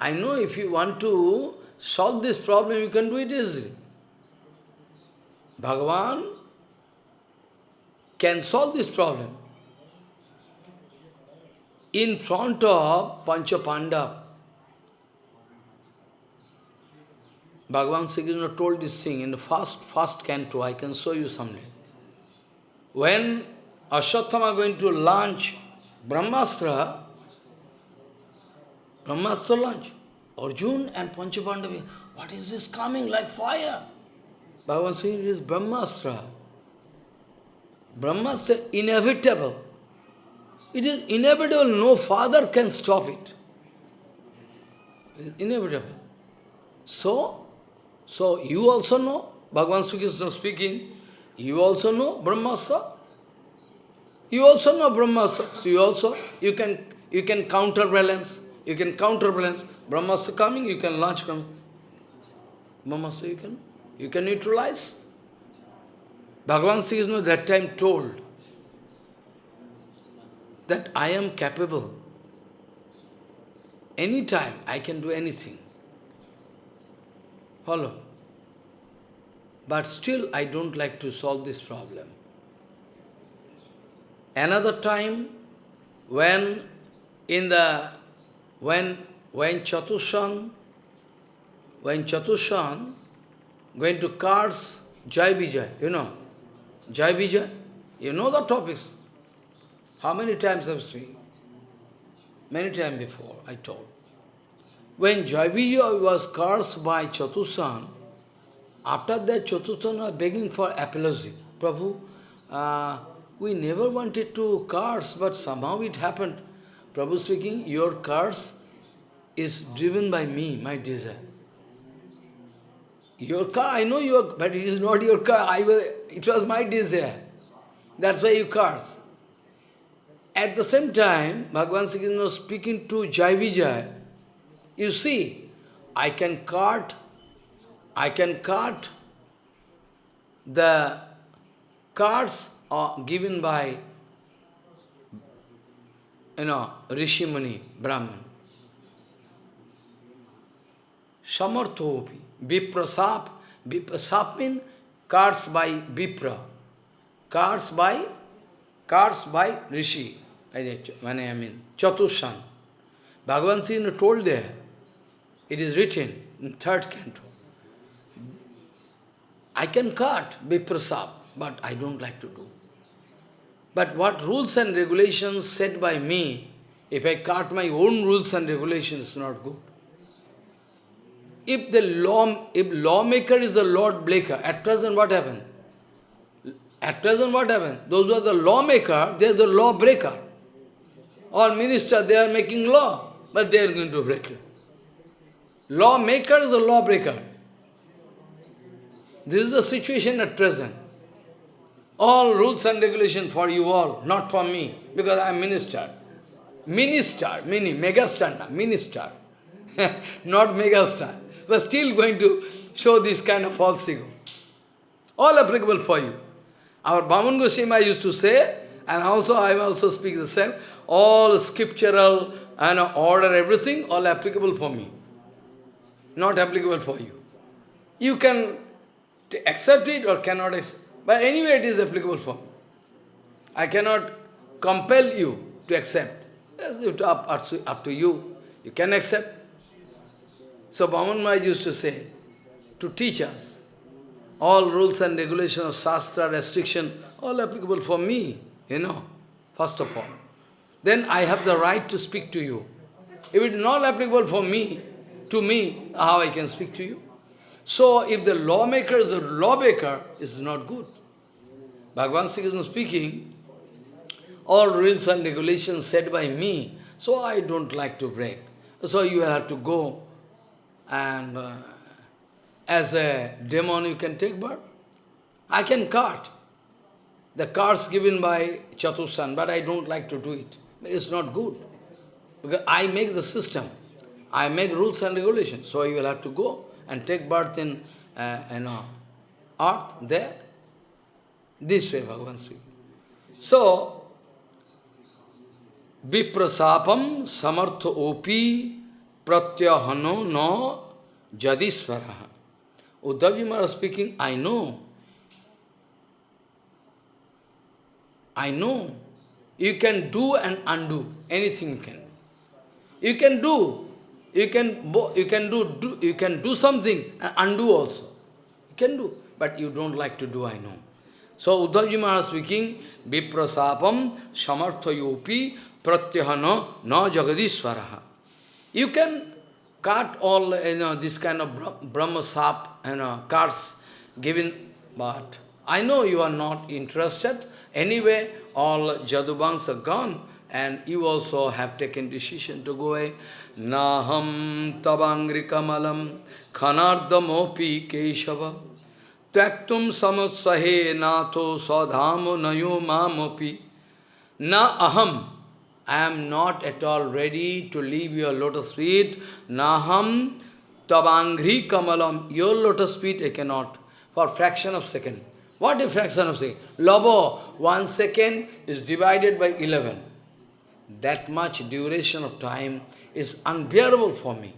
I know if you want to solve this problem, you can do it easily. Bhagavan can solve this problem. In front of Panchapanda, Bhagavan Sri Krishna told this thing in the first, first canto, I can show you someday. When Ashwatthama going to launch Brahmastra, Brahmastra launch. Arjun and Panchapandavi, what is this coming like fire? Bhagavan it is Brahmastra. Brahmastra inevitable. It is inevitable, no father can stop it. It is inevitable. So, so you also know, Bhagavan Sri Krishna speaking, you also know Brahmastra. You also know Brahmastra. So you also, you can, you can counterbalance. You can counterbalance. Brahmastra coming, you can launch coming. Brahmastra you can, you can neutralize. Bhagavan Sri Krishna that time told that I am capable. Anytime I can do anything. Follow. But still I don't like to solve this problem. Another time, when in the when, when Chatushan, when Chatushan going to cards Jai Vijay, you know, Jai Vijay, you know the topics. How many times I've seen? Many times before, I told. When Jai Vijay was cursed by Chatushan, after that Chatushan was begging for apology. Prabhu, uh, we never wanted to curse, but somehow it happened. Prabhu speaking, your curse is driven by me, my desire. Your car, I know your, but it is not your car. I was, it was my desire. That's why you curse. At the same time, Bhagavan Sri Krishna speaking to Jai Vijay. You see, I can cut, I can cut the cards are given by you know, Rishi Muni, Brahman. Samarthopi, Viprasap. Viprasap means cards by Vipra. Cards by, cards by Rishi. When I mean, Chatushan. Bhagavan Sri told there, it is written in third canto. I can cut Viprasap, but I don't like to do. But what rules and regulations set by me, if I cut my own rules and regulations, not good. if the law, if lawmaker is the Lord Breaker, at present what happened? At present what happened? Those who are the lawmaker, they are the lawbreaker. Or minister, they are making law, but they are going to break it. Lawmaker is a lawbreaker. This is the situation at present. All rules and regulations for you all, not for me, because I am minister. Minister, meaning megastar, minister, not megastar. But still going to show this kind of false ego. All applicable for you. Our Bhaman Goswami used to say, and also I also speak the same, all scriptural and order, everything, all applicable for me. Not applicable for you. You can accept it or cannot accept. But anyway, it is applicable for me. I cannot compel you to accept. It's up, up to you. You can accept. So Bhaman Maharaj used to say, to teach us, all rules and regulations of Shastra, restriction, all applicable for me, you know, first of all. Then I have the right to speak to you. If it is not applicable for me, to me, how I can speak to you? So if the lawmaker is a lawmaker, it's not good. Bhagavan Sri Krishna speaking, all rules and regulations set by me, so I don't like to break. So you have to go and uh, as a demon you can take birth. I can cart. The carts given by Chatusan, but I don't like to do it. It's not good. Because I make the system. I make rules and regulations. So you will have to go and take birth in uh, you know, earth there. This way Bhagavan speaks. So, viprasapam samartha opi pratyahano no jadisvaraha. Uddhavji Maharaj speaking, I know. I know. You can do and undo. Anything you can. You can do. You can you can do, do you can do something and undo also. You can do, but you don't like to do, I know. So Uddhavji Maharaj speaking, Viprasapam samarthayopi pratyahana na jagadisvaraha. You can cut all you know, this kind of Brahma sap, you know, cards given, but I know you are not interested. Anyway, all Jadubangs are gone, and you also have taken decision to go away. Naham tabangri kamalam khanardamopi keshava Tyaktum samatsahe nato sadhamo nayo mamopi. Na aham. I am not at all ready to leave your lotus feet. Naham tabangri kamalam. Your lotus feet I cannot. For fraction of second. What fraction of second? Lobo, one second is divided by 11. That much duration of time is unbearable for me.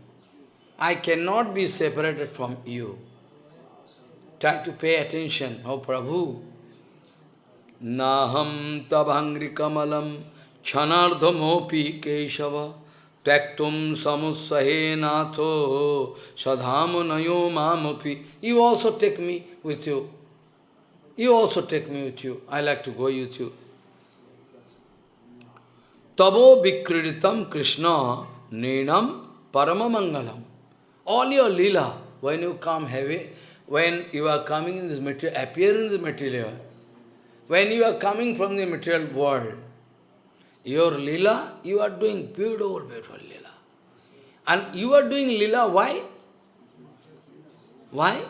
I cannot be separated from you. Try to pay attention, oh Prabhu. Naham tabhangri kamalam chanardhamopi keshava taktum samusahe natho sadhamunayo mamapi. You also take me with you. You also take me with you. I like to go with you. Tabo vikriditam Krishna ninam paramamangalam. All your lila, when you come heavy, when you are coming in this material, appear in the material, when you are coming from the material world, your lila, you are doing beautiful, beautiful lila. And you are doing lila, why? Why?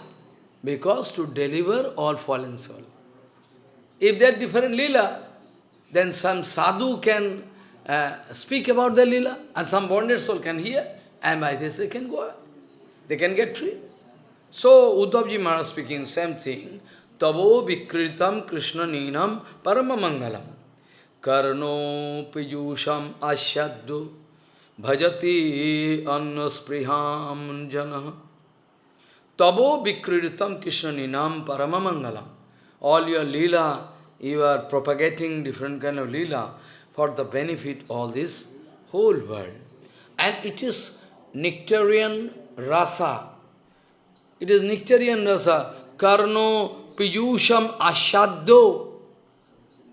Because to deliver all fallen soul. If they are different lila, then some sadhu can uh, speak about the lila, and some bonded soul can hear, and by this they can go, they can get free. So, Uddhavji Maharaj speaking same thing. Tavo vikritam Krishna ninam paramamangalam. Karno pijusham asyaddu bhajati annaspriham jana. Tavo vikritam Krishna ninam paramamangalam. All your lila, you are propagating different kind of lila for the benefit of this whole world. And it is nectarian rasa, it is nectarian rasa. Karno piyusham ashaddo.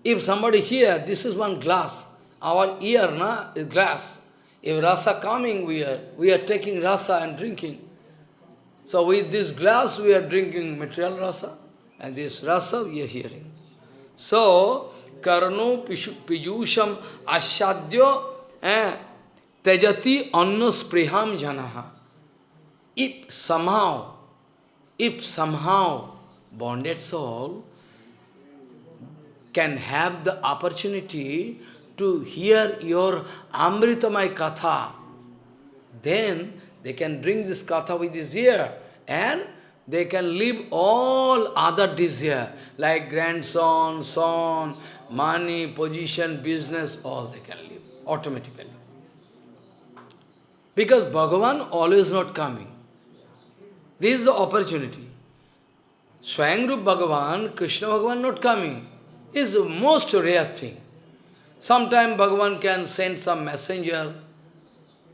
If somebody here, this is one glass. Our ear na, is glass. If rasa coming, we are, we are taking rasa and drinking. So with this glass we are drinking material rasa, and this rasa we are hearing. So, karno pijusham ashadyo eh, tejati annuspriham janaha. If somehow, if somehow bonded soul can have the opportunity to hear your Amritamai Katha, then they can drink this Katha with his ear and they can leave all other desire, like grandson, son, money, position, business, all they can leave automatically. Because Bhagavan always not coming. This is the opportunity. Swayangrup Bhagavan, Krishna Bhagavan not coming, is the most rare thing. Sometime Bhagavan can send some messenger,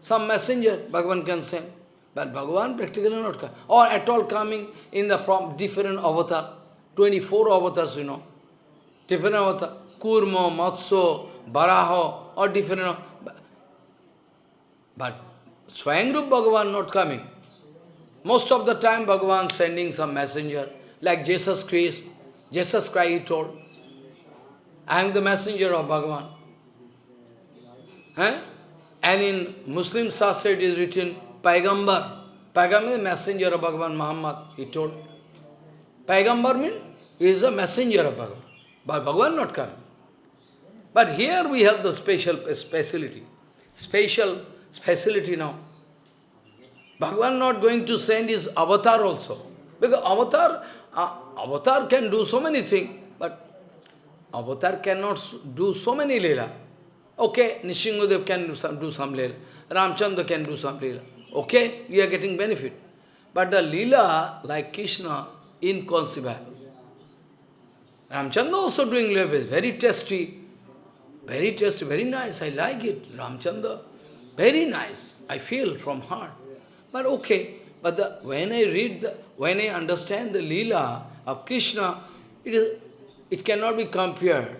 some messenger Bhagavan can send. But Bhagavan practically not coming. Or at all coming in the from different avatar. 24 avatars, you know. Different avatar. Kurma, Matso, Baraho, or different. But Swayangrup Bhagavan not coming. Most of the time Bhagavan sending some messenger, like Jesus Christ. Jesus Christ he told, I am the messenger of Bhagavan. Eh? And in Muslim Shastra it is written, Paigambar. Paigambar messenger of Bhagavan Muhammad, he told. Paigambar means is a messenger of Bhagavan. But Bhagavan not come. But here we have the special speciality. Special speciality now. Bhagavan not going to send his avatar also. Because avatar, uh, avatar can do so many things, but avatar cannot do so many lila. Okay, Nishingadev can do some, do some lila. Ramchandra can do some lila. Okay, we are getting benefit. But the lila, like Krishna, inconceivable. Ramchandra also doing lila, very tasty. Very tasty, very nice. I like it. Ramchandra, very nice. I feel from heart. But okay, but the, when I read, the, when I understand the lila of Krishna, it, is, it cannot be compared.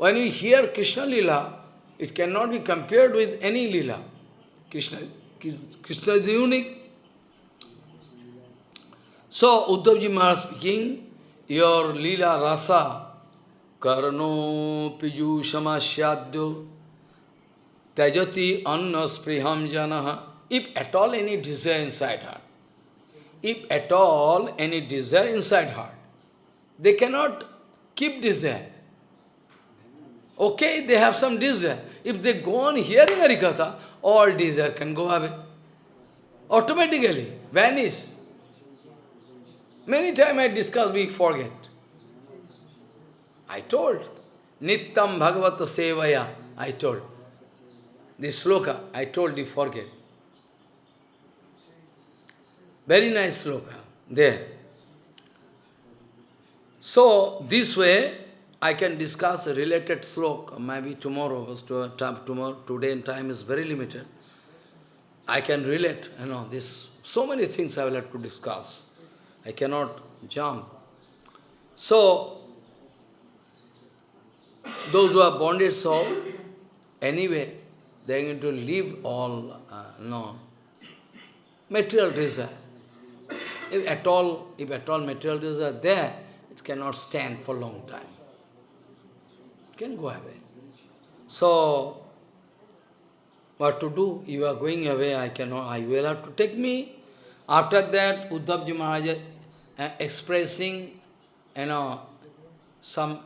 When we hear Krishna lila, it cannot be compared with any lila. Krishna Krishna is unique. So, Uddhavji Maharaj speaking, your lila rasa, karno piju samasyadyo, tajati anna spriham janaha. If at all any desire inside heart, if at all any desire inside heart, they cannot keep desire. Okay, they have some desire. If they go on hearing Harikatha, all desire can go away. Automatically, vanish. Many times I discuss, we forget. I told, Nittam Bhagavata Sevaya, I told. This sloka, I told you, forget. Very nice sloka, there. So, this way, I can discuss a related sloka, maybe tomorrow, tomorrow, today and time is very limited. I can relate, you know, this, so many things I will have to discuss. I cannot jump. So, those who are bonded soul, anyway, they are going to leave all, uh, no, material desire. If at all, if at all material desire there, it cannot stand for long time can go away. So, what to do? You are going away, I cannot, I will have to take me. After that, Uddhavji Maharaj uh, expressing, you know, some,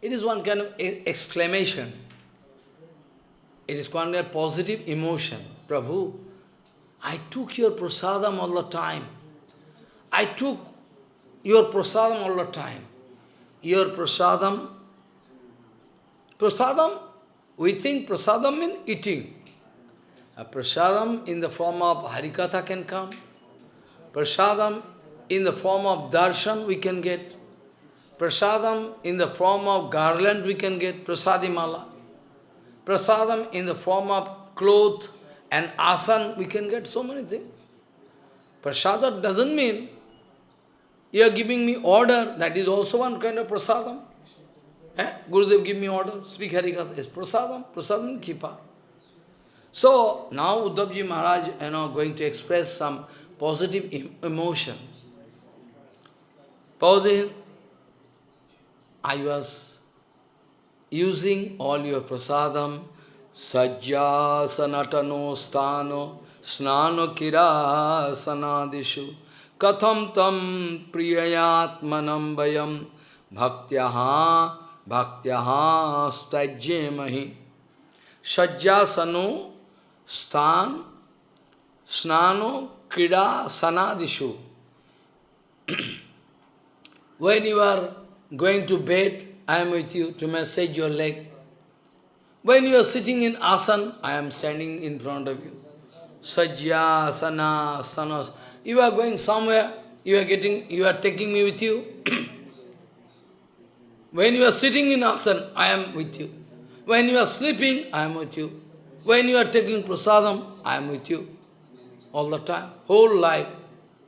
it is one kind of exclamation. It is one kind of positive emotion. Prabhu, I took your prasadam all the time. I took your prasadam all the time. Your prasadam Prasadam, we think prasadam means eating. A prasadam in the form of harikatha can come. Prasadam in the form of darshan we can get. Prasadam in the form of garland we can get, prasadimala. Prasadam in the form of cloth and asan we can get so many things. Prasadam doesn't mean you are giving me order, that is also one kind of prasadam. Eh? Gurudev give me order, speak Harikatha. It's prasadam, prasadam kipa. So, now Uddhavji Maharaj, you know, going to express some positive emotion. Positive, I was using all your prasadam, sajja sanatano stano, snano kira sanadishu, katham tam priyayatmanam bhaktyaha, stajyemahi. Sajjasano, stan, snano, krida, sanadishu. when you are going to bed, I am with you to massage your leg. When you are sitting in asan, I am standing in front of you. Sajya, sana, sanas. You are going somewhere, you are getting, you are taking me with you. when you are sitting in asan, I am with you. When you are sleeping, I am with you. When you are taking prasadam, I am with you. All the time, whole life.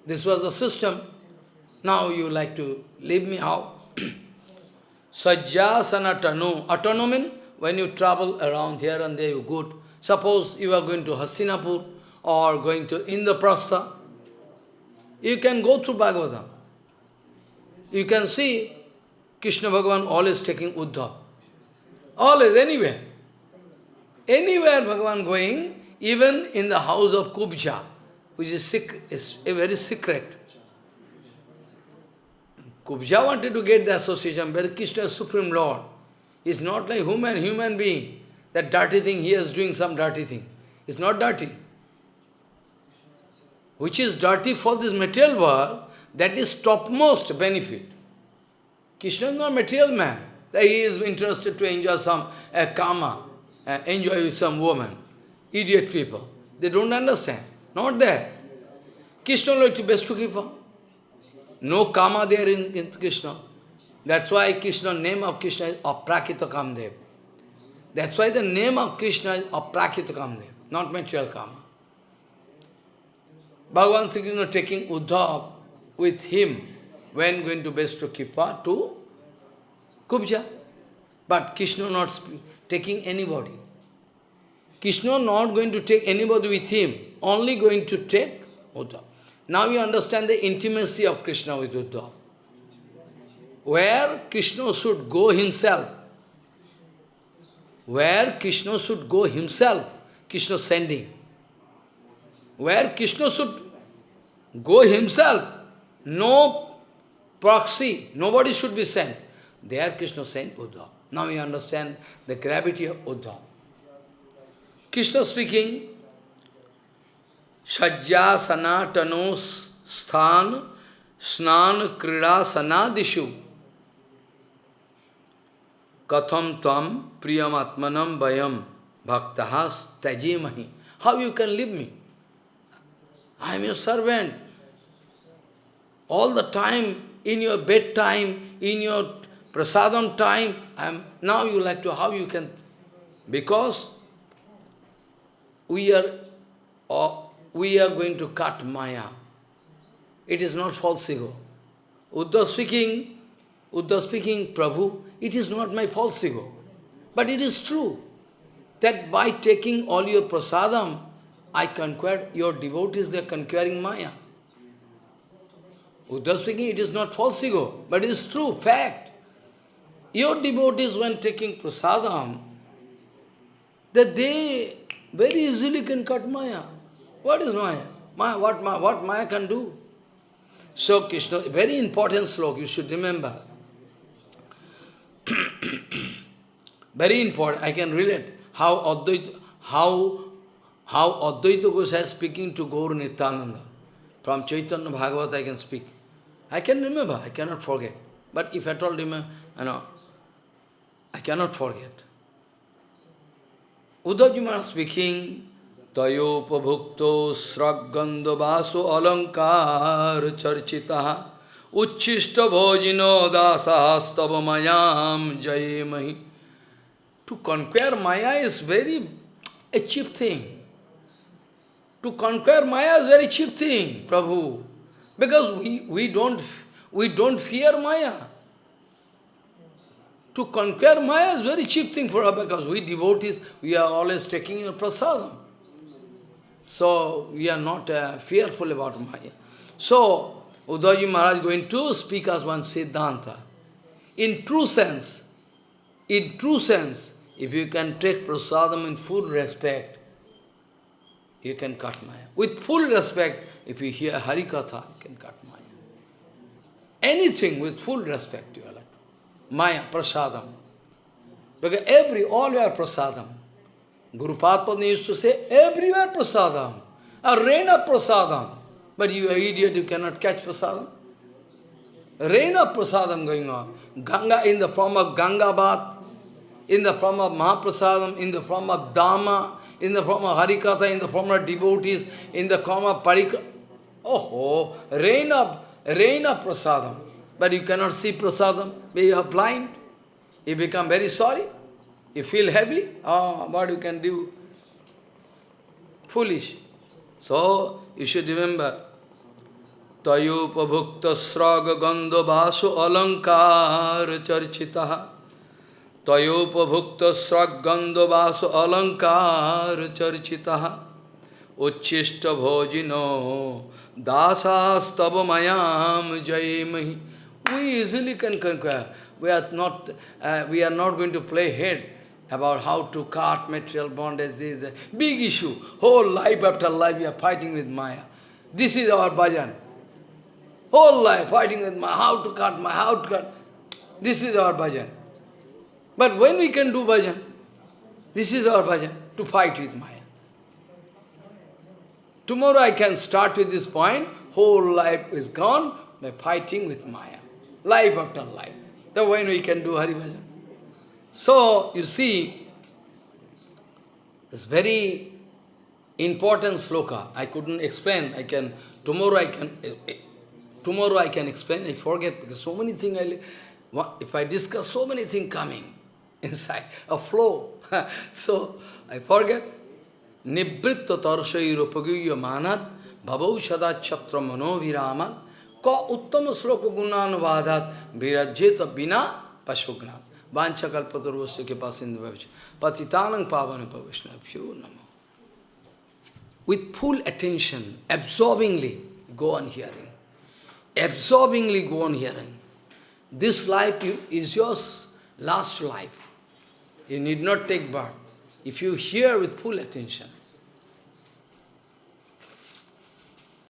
This was the system. Now you like to leave me out. Sajjasana tanu. Atanu when you travel around here and there, you go. Suppose you are going to Hastinapur or going to Indraprastha, you can go through Bhagavatam. You can see Krishna Bhagavan always taking Uddhav. Always, anywhere. Anywhere Bhagavan going, even in the house of Kubja, which is, secret, is a very secret. Kubja wanted to get the association, but Krishna is Supreme Lord. Is not like human, human being. That dirty thing, he is doing some dirty thing. It's not dirty. Which is dirty for this material world, that is topmost benefit. Krishna is not material man he is interested to enjoy some uh, karma, uh, enjoy with some woman. Idiot people. They don't understand. Not there. Krishna like to best to give up. No karma there in, in Krishna. That's why Krishna, name of Krishna is Aprakrita Kamdev. That's why the name of Krishna is Aprakrita Kamdev, not material karma. Bhagavan Sri Krishna taking Uddhav with him when going to Besto Kipa to Kubja. But Krishna not taking anybody. Krishna not going to take anybody with him, only going to take Uddhav. Now you understand the intimacy of Krishna with Uddhav. Where Krishna should go himself, where Krishna should go himself, Krishna sending. Where Krishna should go himself, no proxy, nobody should be sent. There Krishna sent Uddhav. Now we understand the gravity of Uddhav. Krishna speaking, Sajja sanatano sthan snan krida sanadishu katham tam priyam atmanam vayam bhaktahas tajemahi. How you can leave me? I am your servant. All the time, in your bedtime, in your prasadam time, I'm, now you like to, how you can, because we are, uh, we are going to cut Maya. It is not false ego. Uddhav speaking, Uddhav speaking, Prabhu, it is not my false ego. But it is true that by taking all your prasadam, I conquer your devotees, they are conquering Maya. Uddhav speaking, it is not false ego, but it is true, fact. Your devotees, when taking prasadam, that they very easily can cut Maya. What is Maya? Maya what, Maya, what Maya can do? So Krishna, very important slok, you should remember. very important, I can relate how Advaita, how, how Advaita Gosai is speaking to Gaur Nityananda. From Chaitanya Bhagavata I can speak. I can remember, I cannot forget. But if at all remember, you know, I cannot forget. Uddhav speaking, Tayopabhukto sraggandavaso alankar charchitaha uchishta bhojino dasastava mayam jayemahi. To conquer Maya is very a cheap thing. To conquer Maya is very cheap thing, Prabhu. Because we, we don't we don't fear Maya. To conquer Maya is very cheap thing for us because we devotees, we are always taking your prasadam. So we are not uh, fearful about Maya. So Uddhavji Maharaj going to speak as one Siddhanta. In true sense, in true sense, if you can take prasadam in full respect, you can cut Maya. With full respect, if you hear Harikatha, you can cut Maya. Anything with full respect, you are like Maya, prasadam. Because every, all your prasadam. Guru Padma used to say, everywhere prasadam. A rain of prasadam. But you are idiot, you cannot catch prasadam. Rain of prasadam going on. Ganga in the form of Ganga bath, in the form of Mahaprasadam, in the form of Dhamma, in the form of Harikatha, in the form of devotees, in the form of Parikra. Oh, rain of, rain of prasadam. But you cannot see prasadam, you are blind. You become very sorry. You feel heavy. Oh, what you can do? Foolish. So, you should remember, Tayupabhukta sraga gandha vasu alankar charchitaha Tayopabhukta sraggandha vasu alankar charchitaha Uchishta bhojino dasastava mayam jayemahi We easily can conquer. We are not, uh, we are not going to play head about how to cut material bondage, this, that. Big issue. Whole life after life we are fighting with Maya. This is our bhajan. Whole life fighting with Maya, how to cut Maya, how to cut. This is our bhajan. But when we can do bhajan, this is our bhajan, to fight with Maya. Tomorrow I can start with this point, whole life is gone by fighting with Maya. Life after life. Then when we can do Hari Bhajan. So, you see, this very important sloka. I couldn't explain. I can, tomorrow I can, eh, eh, tomorrow I can explain. I forget because so many things, I, if I discuss, so many things coming inside, a flow. so, I forget. Manat ka uttama bina ke pasindu. Patitanang pavana namo. With full attention, absorbingly, go on hearing. Absorbingly go on hearing. This life is yours, last life. You need not take birth. If you hear with full attention,